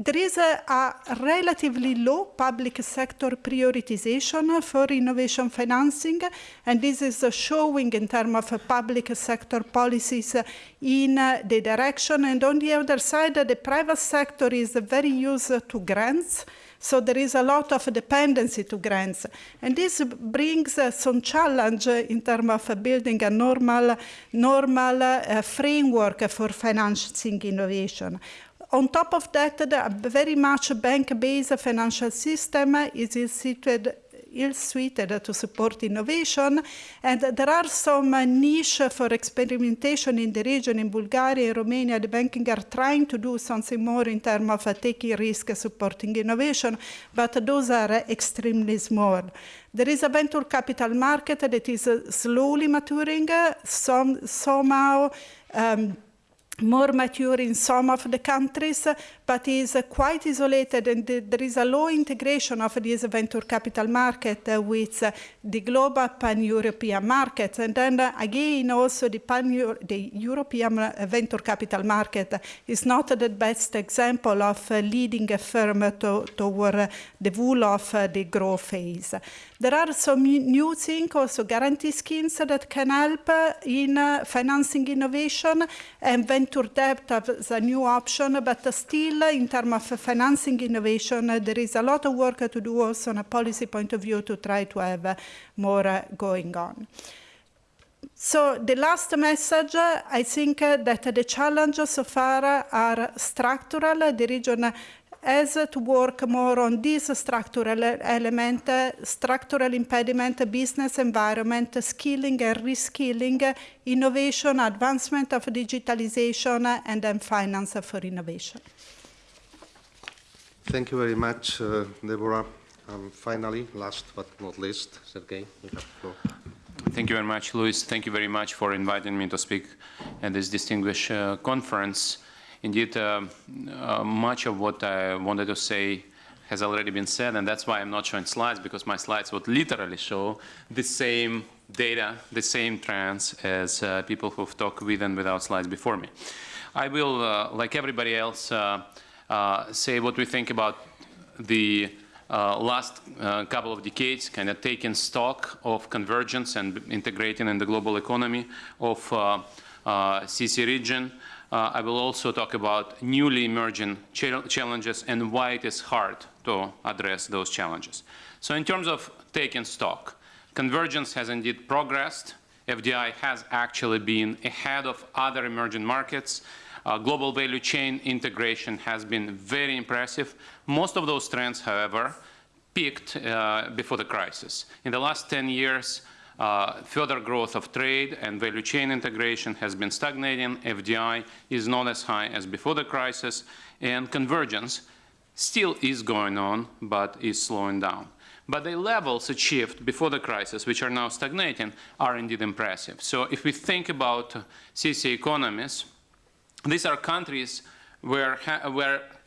there is a, a, relatively low public sector prioritization for innovation financing, and this is showing in terms of public sector policies in the direction. And on the other side, the private sector is very used to grants, so there is a lot of dependency to grants. And this brings some challenge in terms of building a normal, normal uh, framework for financing innovation On top of that, the very much bank-based financial system is situated ill-suited to support innovation. And there are some niche for experimentation in the region. In Bulgaria and Romania, the banking are trying to do something more in terms of taking risk, supporting innovation, but those are extremely small. There is a venture capital market that is slowly maturing, some, somehow um, more mature in some of the countries, but is uh, quite isolated and there is a low integration of this venture capital market uh, with uh, the global pan-European market. And then again, also the, pan the European venture capital market is not the best example of leading a firm to, toward the wool of the growth phase. There are some new things, also guarantee schemes that can help in financing innovation and venture debt as a new option, but still in terms of financing innovation, there is a lot of work to do also on a policy point of view to try to have more going on. So the last message, I think that the challenges so far are structural. The region has to work more on this structural element, structural impediment, business environment, skilling and reskilling, innovation, advancement of digitalization, and then finance for innovation. Thank you very much, uh, Debora. Um, finally, last but not least, Sergey, you have the floor. Thank you very much, Luis. Thank you very much for inviting me to speak at this distinguished uh, conference. Indeed, uh, uh, much of what I wanted to say has already been said, and that's why I'm not showing slides, because my slides would literally show the same data, the same trends as uh, people who've talked with and without slides before me. I will, uh, like everybody else, say what we think about the uh, last uh, couple of decades, kind of taking stock of convergence and integrating in the global economy of CESEE region. Uh, I will also talk about newly emerging challenges and why it is hard to address those challenges. So in terms of taking stock, convergence has indeed progressed. FDI has actually been ahead of other emerging markets. Uh, global value chain integration has been very impressive. Most of those trends, however, peaked uh, before the crisis. In the last 10 years, uh, further growth of trade and value chain integration has been stagnating. FDI is not as high as before the crisis, and convergence still is going on, but is slowing down. But the levels achieved before the crisis, which are now stagnating, are indeed impressive. So if we think about CESEE economies, these are countries where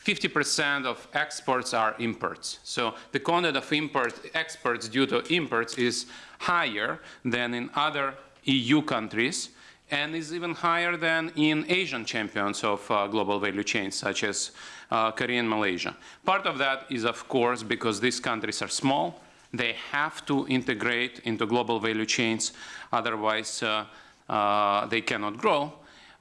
50% of exports are imports. So the content of import exports due to imports is higher than in other EU countries and is even higher than in Asian champions of uh, global value chains, such as uh, Korea and Malaysia. Part of that is, of course, because these countries are small. They have to integrate into global value chains, otherwise uh, uh they cannot grow.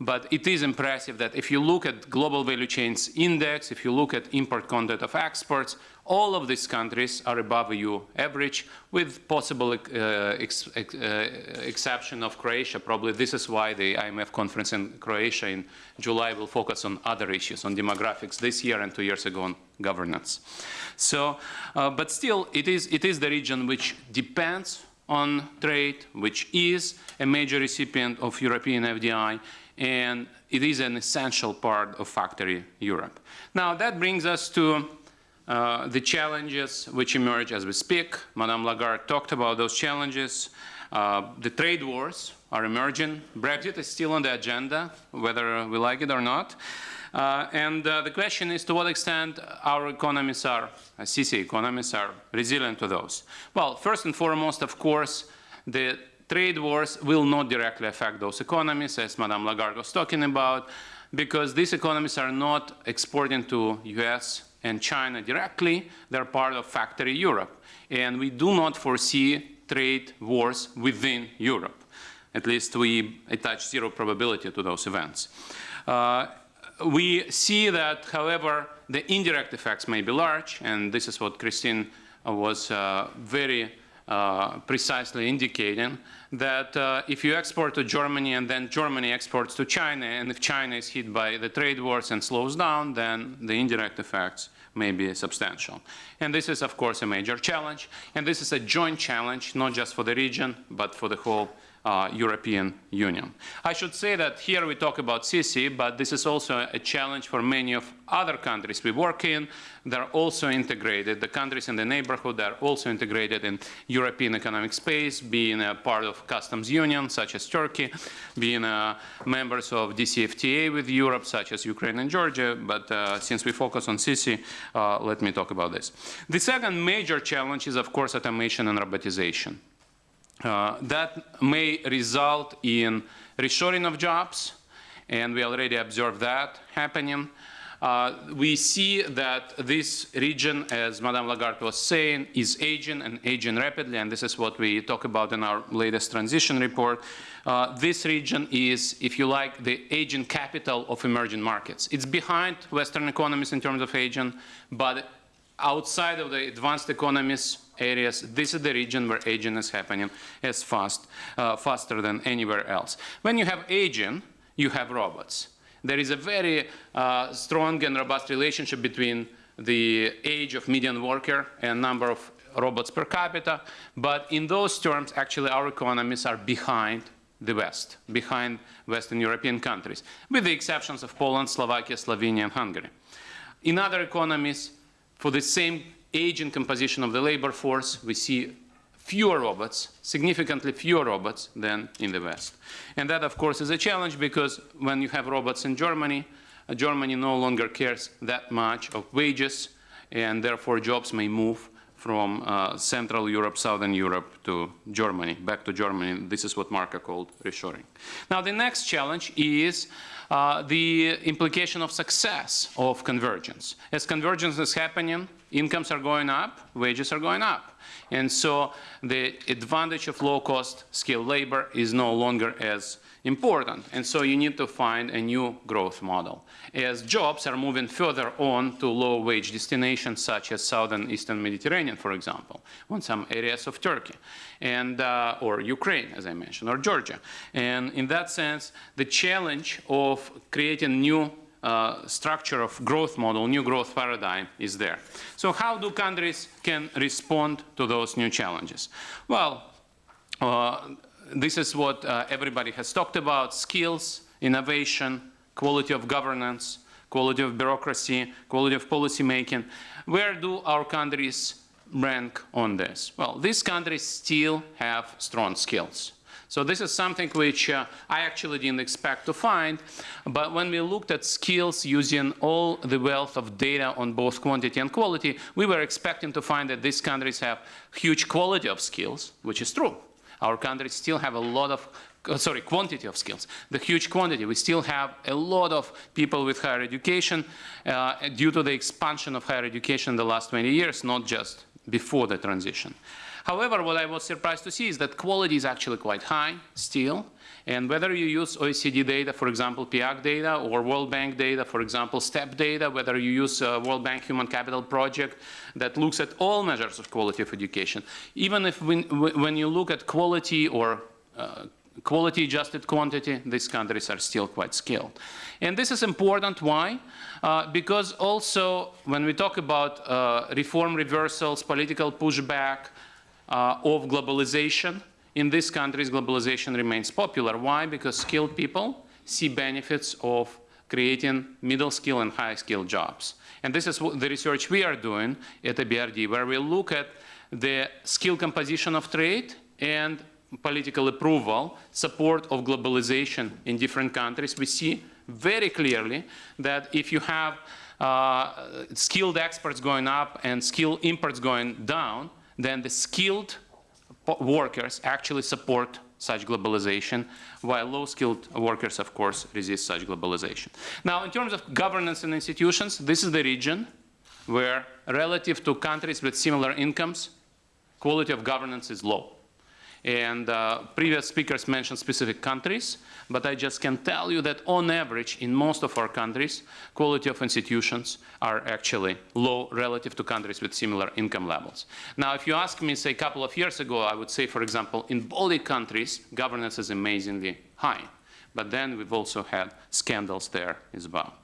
But it is impressive that if you look at global value chains index, if you look at import content of exports, all of these countries are above EU average, with possible uh, ex ex uh, exception of Croatia. Probably this is why the IMF conference in Croatia in July will focus on other issues, on demographics this year and two years ago on governance. So, uh, but still, it is, it is the region which depends on trade, which is a major recipient of European FDI, and it is an essential part of Factory Europe. Now that brings us to uh, the challenges which emerge as we speak. Madame Lagarde talked about those challenges. Uh, the trade wars are emerging. Brexit is still on the agenda, whether we like it or not. Uh, and uh, the question is to what extent our economies are, uh, CESEE economies are resilient to those. Well, first and foremost, of course, the trade wars will not directly affect those economies, as Madame Lagarde was talking about, because these economies are not exporting to US and China directly, they're part of factory Europe. And we do not foresee trade wars within Europe. At least we attach zero probability to those events. Uh, we see that, however, the indirect effects may be large, and this is what Christine was uh, very uh, precisely indicating that uh, if you export to Germany and then Germany exports to China, and if China is hit by the trade wars and slows down, then the indirect effects may be substantial. And this is, of course, a major challenge. And this is a joint challenge, not just for the region, but for the whole uh, European Union. I should say that here we talk about CESEE, but this is also a challenge for many of other countries we work in. They're also integrated. The countries in the neighborhood are also integrated in European economic space, being a part of customs union, such as Turkey, being uh, members of DCFTA with Europe, such as Ukraine and Georgia. But uh, since we focus on CESEE, uh, let me talk about this. The second major challenge is, of course, automation and robotization. Uh, that may result in reshoring of jobs, and we already observed that happening. Uh, we see that this region, as Madame Lagarde was saying, is aging and aging rapidly, and this is what we talk about in our latest transition report. Uh, this region is, if you like, the aging capital of emerging markets. It's behind Western economies in terms of aging, but outside of the advanced economies areas, this is the region where aging is happening as fast, uh, faster than anywhere else. When you have aging, you have robots. There is a very uh, strong and robust relationship between the age of median worker and number of robots per capita, but in those terms, actually, our economies are behind the West, behind Western European countries, with the exceptions of Poland, Slovakia, Slovenia, and Hungary. In other economies, for the same age and composition of the labor force, we see fewer robots, significantly fewer robots than in the West. And that, of course, is a challenge because when you have robots in Germany, uh, Germany no longer cares that much of wages, and therefore jobs may move from uh, Central Europe, Southern Europe to Germany, back to Germany. This is what Marco called reshoring. Now, the next challenge is uh, the implication of success of convergence. As convergence is happening, incomes are going up, wages are going up. And so the advantage of low-cost skilled labor is no longer as important. And so you need to find a new growth model. As jobs are moving further on to low-wage destinations such as southern eastern Mediterranean, for example, on some areas of Turkey, and, uh, or Ukraine, as I mentioned, or Georgia. And in that sense, the challenge of creating new uh, structure of growth model, new growth paradigm is there. So how do countries can respond to those new challenges? Well, uh, this is what uh, everybody has talked about, skills, innovation, quality of governance, quality of bureaucracy, quality of policy making. Where do our countries rank on this? Well, these countries still have strong skills. So this is something which uh, I actually didn't expect to find, but when we looked at skills using all the wealth of data on both quantity and quality, we were expecting to find that these countries have huge quality of skills, which is true. Our countries still have a lot of uh, sorry, quantity of skills, the huge quantity. We still have a lot of people with higher education uh, due to the expansion of higher education in the last 20 years, not just before the transition. However, what I was surprised to see is that quality is actually quite high still. And whether you use OECD data, for example, PIAAC data, or World Bank data, for example, STEP data, whether you use uh, World Bank Human Capital Project that looks at all measures of quality of education, even if when, when you look at quality or uh, quality adjusted quantity, these countries are still quite skilled. And this is important, why? Uh, because also when we talk about uh, reform reversals, political pushback, of globalization. In these countries, globalization remains popular. Why? Because skilled people see benefits of creating middle skill and high skill jobs. And this is the research we are doing at the EBRD, where we look at the skill composition of trade and political approval, support of globalization in different countries. We see very clearly that if you have uh, skilled experts going up and skilled imports going down, then the skilled workers actually support such globalization, while low-skilled workers, of course, resist such globalization. Now, in terms of governance and institutions, this is the region where, relative to countries with similar incomes, quality of governance is low. And uh, previous speakers mentioned specific countries, but I just can tell you that on average, in most of our countries, quality of institutions are actually low relative to countries with similar income levels. Now, if you ask me, say, a couple of years ago, I would say, for example, in Baltic countries, governance is amazingly high. But then we've also had scandals there as well.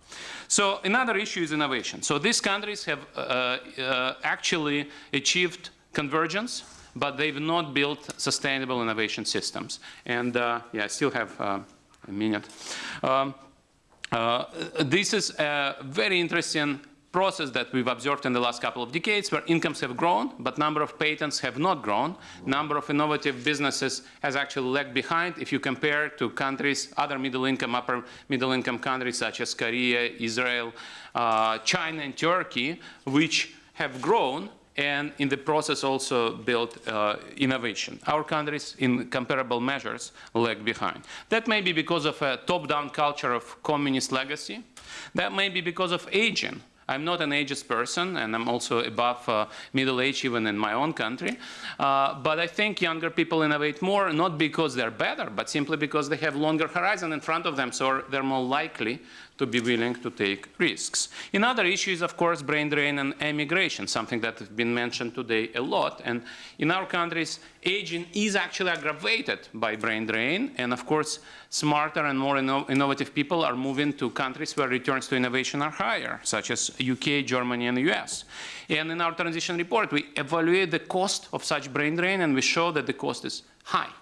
So another issue is innovation. So these countries have uh, uh, actually achieved convergence, but they've not built sustainable innovation systems. And uh, yeah, I still have uh, minute. Um, uh, this is a very interesting process that we've observed in the last couple of decades where incomes have grown, but number of patents have not grown. Number of innovative businesses has actually lagged behind if you compare to countries, other middle income, upper middle income countries such as Korea, Israel, uh, China and Turkey, which have grown and in the process also built uh, innovation. Our countries, in comparable measures, lag behind. That may be because of a top-down culture of communist legacy. That may be because of aging. I'm not an ageist person, and I'm also above uh, middle age even in my own country. Uh, but I think younger people innovate more, not because they're better, but simply because they have longer horizon in front of them, so they're more likely to be willing to take risks. Another issue is, of course, brain drain and emigration, something that has been mentioned today a lot. And in our countries, aging is actually aggravated by brain drain. And of course, smarter and more inno innovative people are moving to countries where returns to innovation are higher, such as UK, Germany, and the US. And in our transition report, we evaluate the cost of such brain drain, and we show that the cost is high.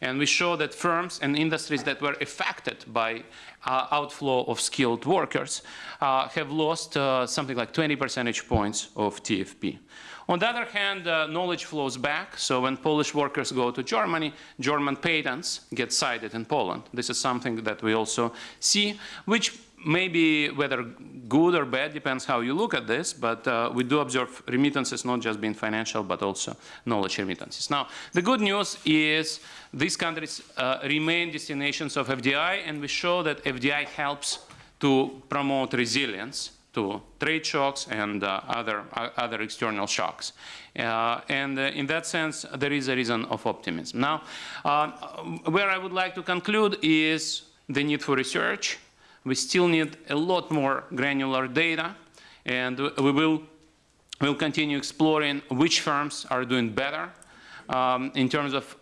And we show that firms and industries that were affected by uh, outflow of skilled workers uh, have lost uh, something like 20 percentage points of TFP. On the other hand, uh, knowledge flows back. So when Polish workers go to Germany, German patents get cited in Poland. This is something that we also see, which maybe whether good or bad depends how you look at this, but uh, we do observe remittances not just being financial, but also knowledge remittances. Now, the good news is these countries uh, remain destinations of FDI, and we show that FDI helps to promote resilience to trade shocks and uh, other, uh, other external shocks. Uh, and uh, in that sense, there is a reason of optimism. Now, uh, where I would like to conclude is the need for research. We still need a lot more granular data, and we will we'll continue exploring which firms are doing better um, in terms of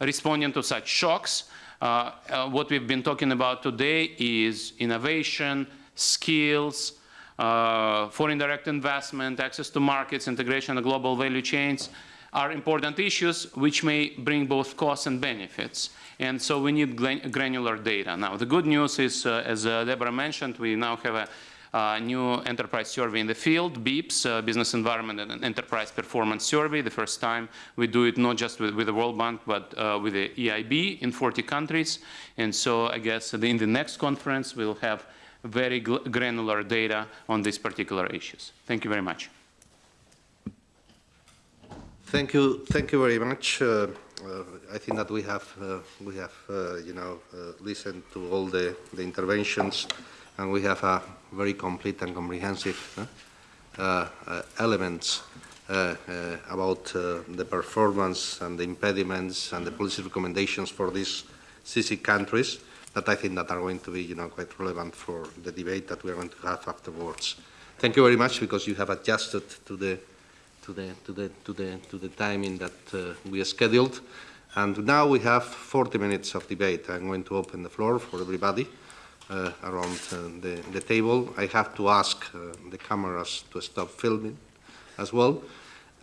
responding to such shocks. Uh, uh, what we've been talking about today is innovation, skills, uh, foreign direct investment, access to markets, integration of global value chains are important issues which may bring both costs and benefits. And so we need granular data. Now, the good news is, uh, as uh, Debora mentioned, we now have a uh, new enterprise survey in the field, BEEPS, uh, Business Environment and Enterprise Performance Survey. The first time we do it not just with, with the World Bank, but uh, with the EIB in 40 countries. And so I guess in the next conference, we'll have very granular data on these particular issues. Thank you very much. Thank you. Thank you very much. Uh, uh, I think that we have, uh, we have, uh, you know, uh, listened to all the, the interventions, and we have a very complete and comprehensive uh, elements about the performance and the impediments and the policy recommendations for these CESEE countries that I think that are going to be, you know, quite relevant for the debate that we are going to have afterwards. Thank you very much because you have adjusted to the to the to the to the to the timing that uh, we scheduled. And now we have 40 minutes of debate. I'm going to open the floor for everybody uh, around uh, the, the table. I have to ask uh, the cameras to stop filming as well.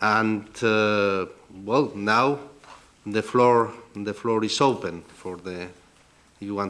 And uh, well, now the floor the floor is open for the you want to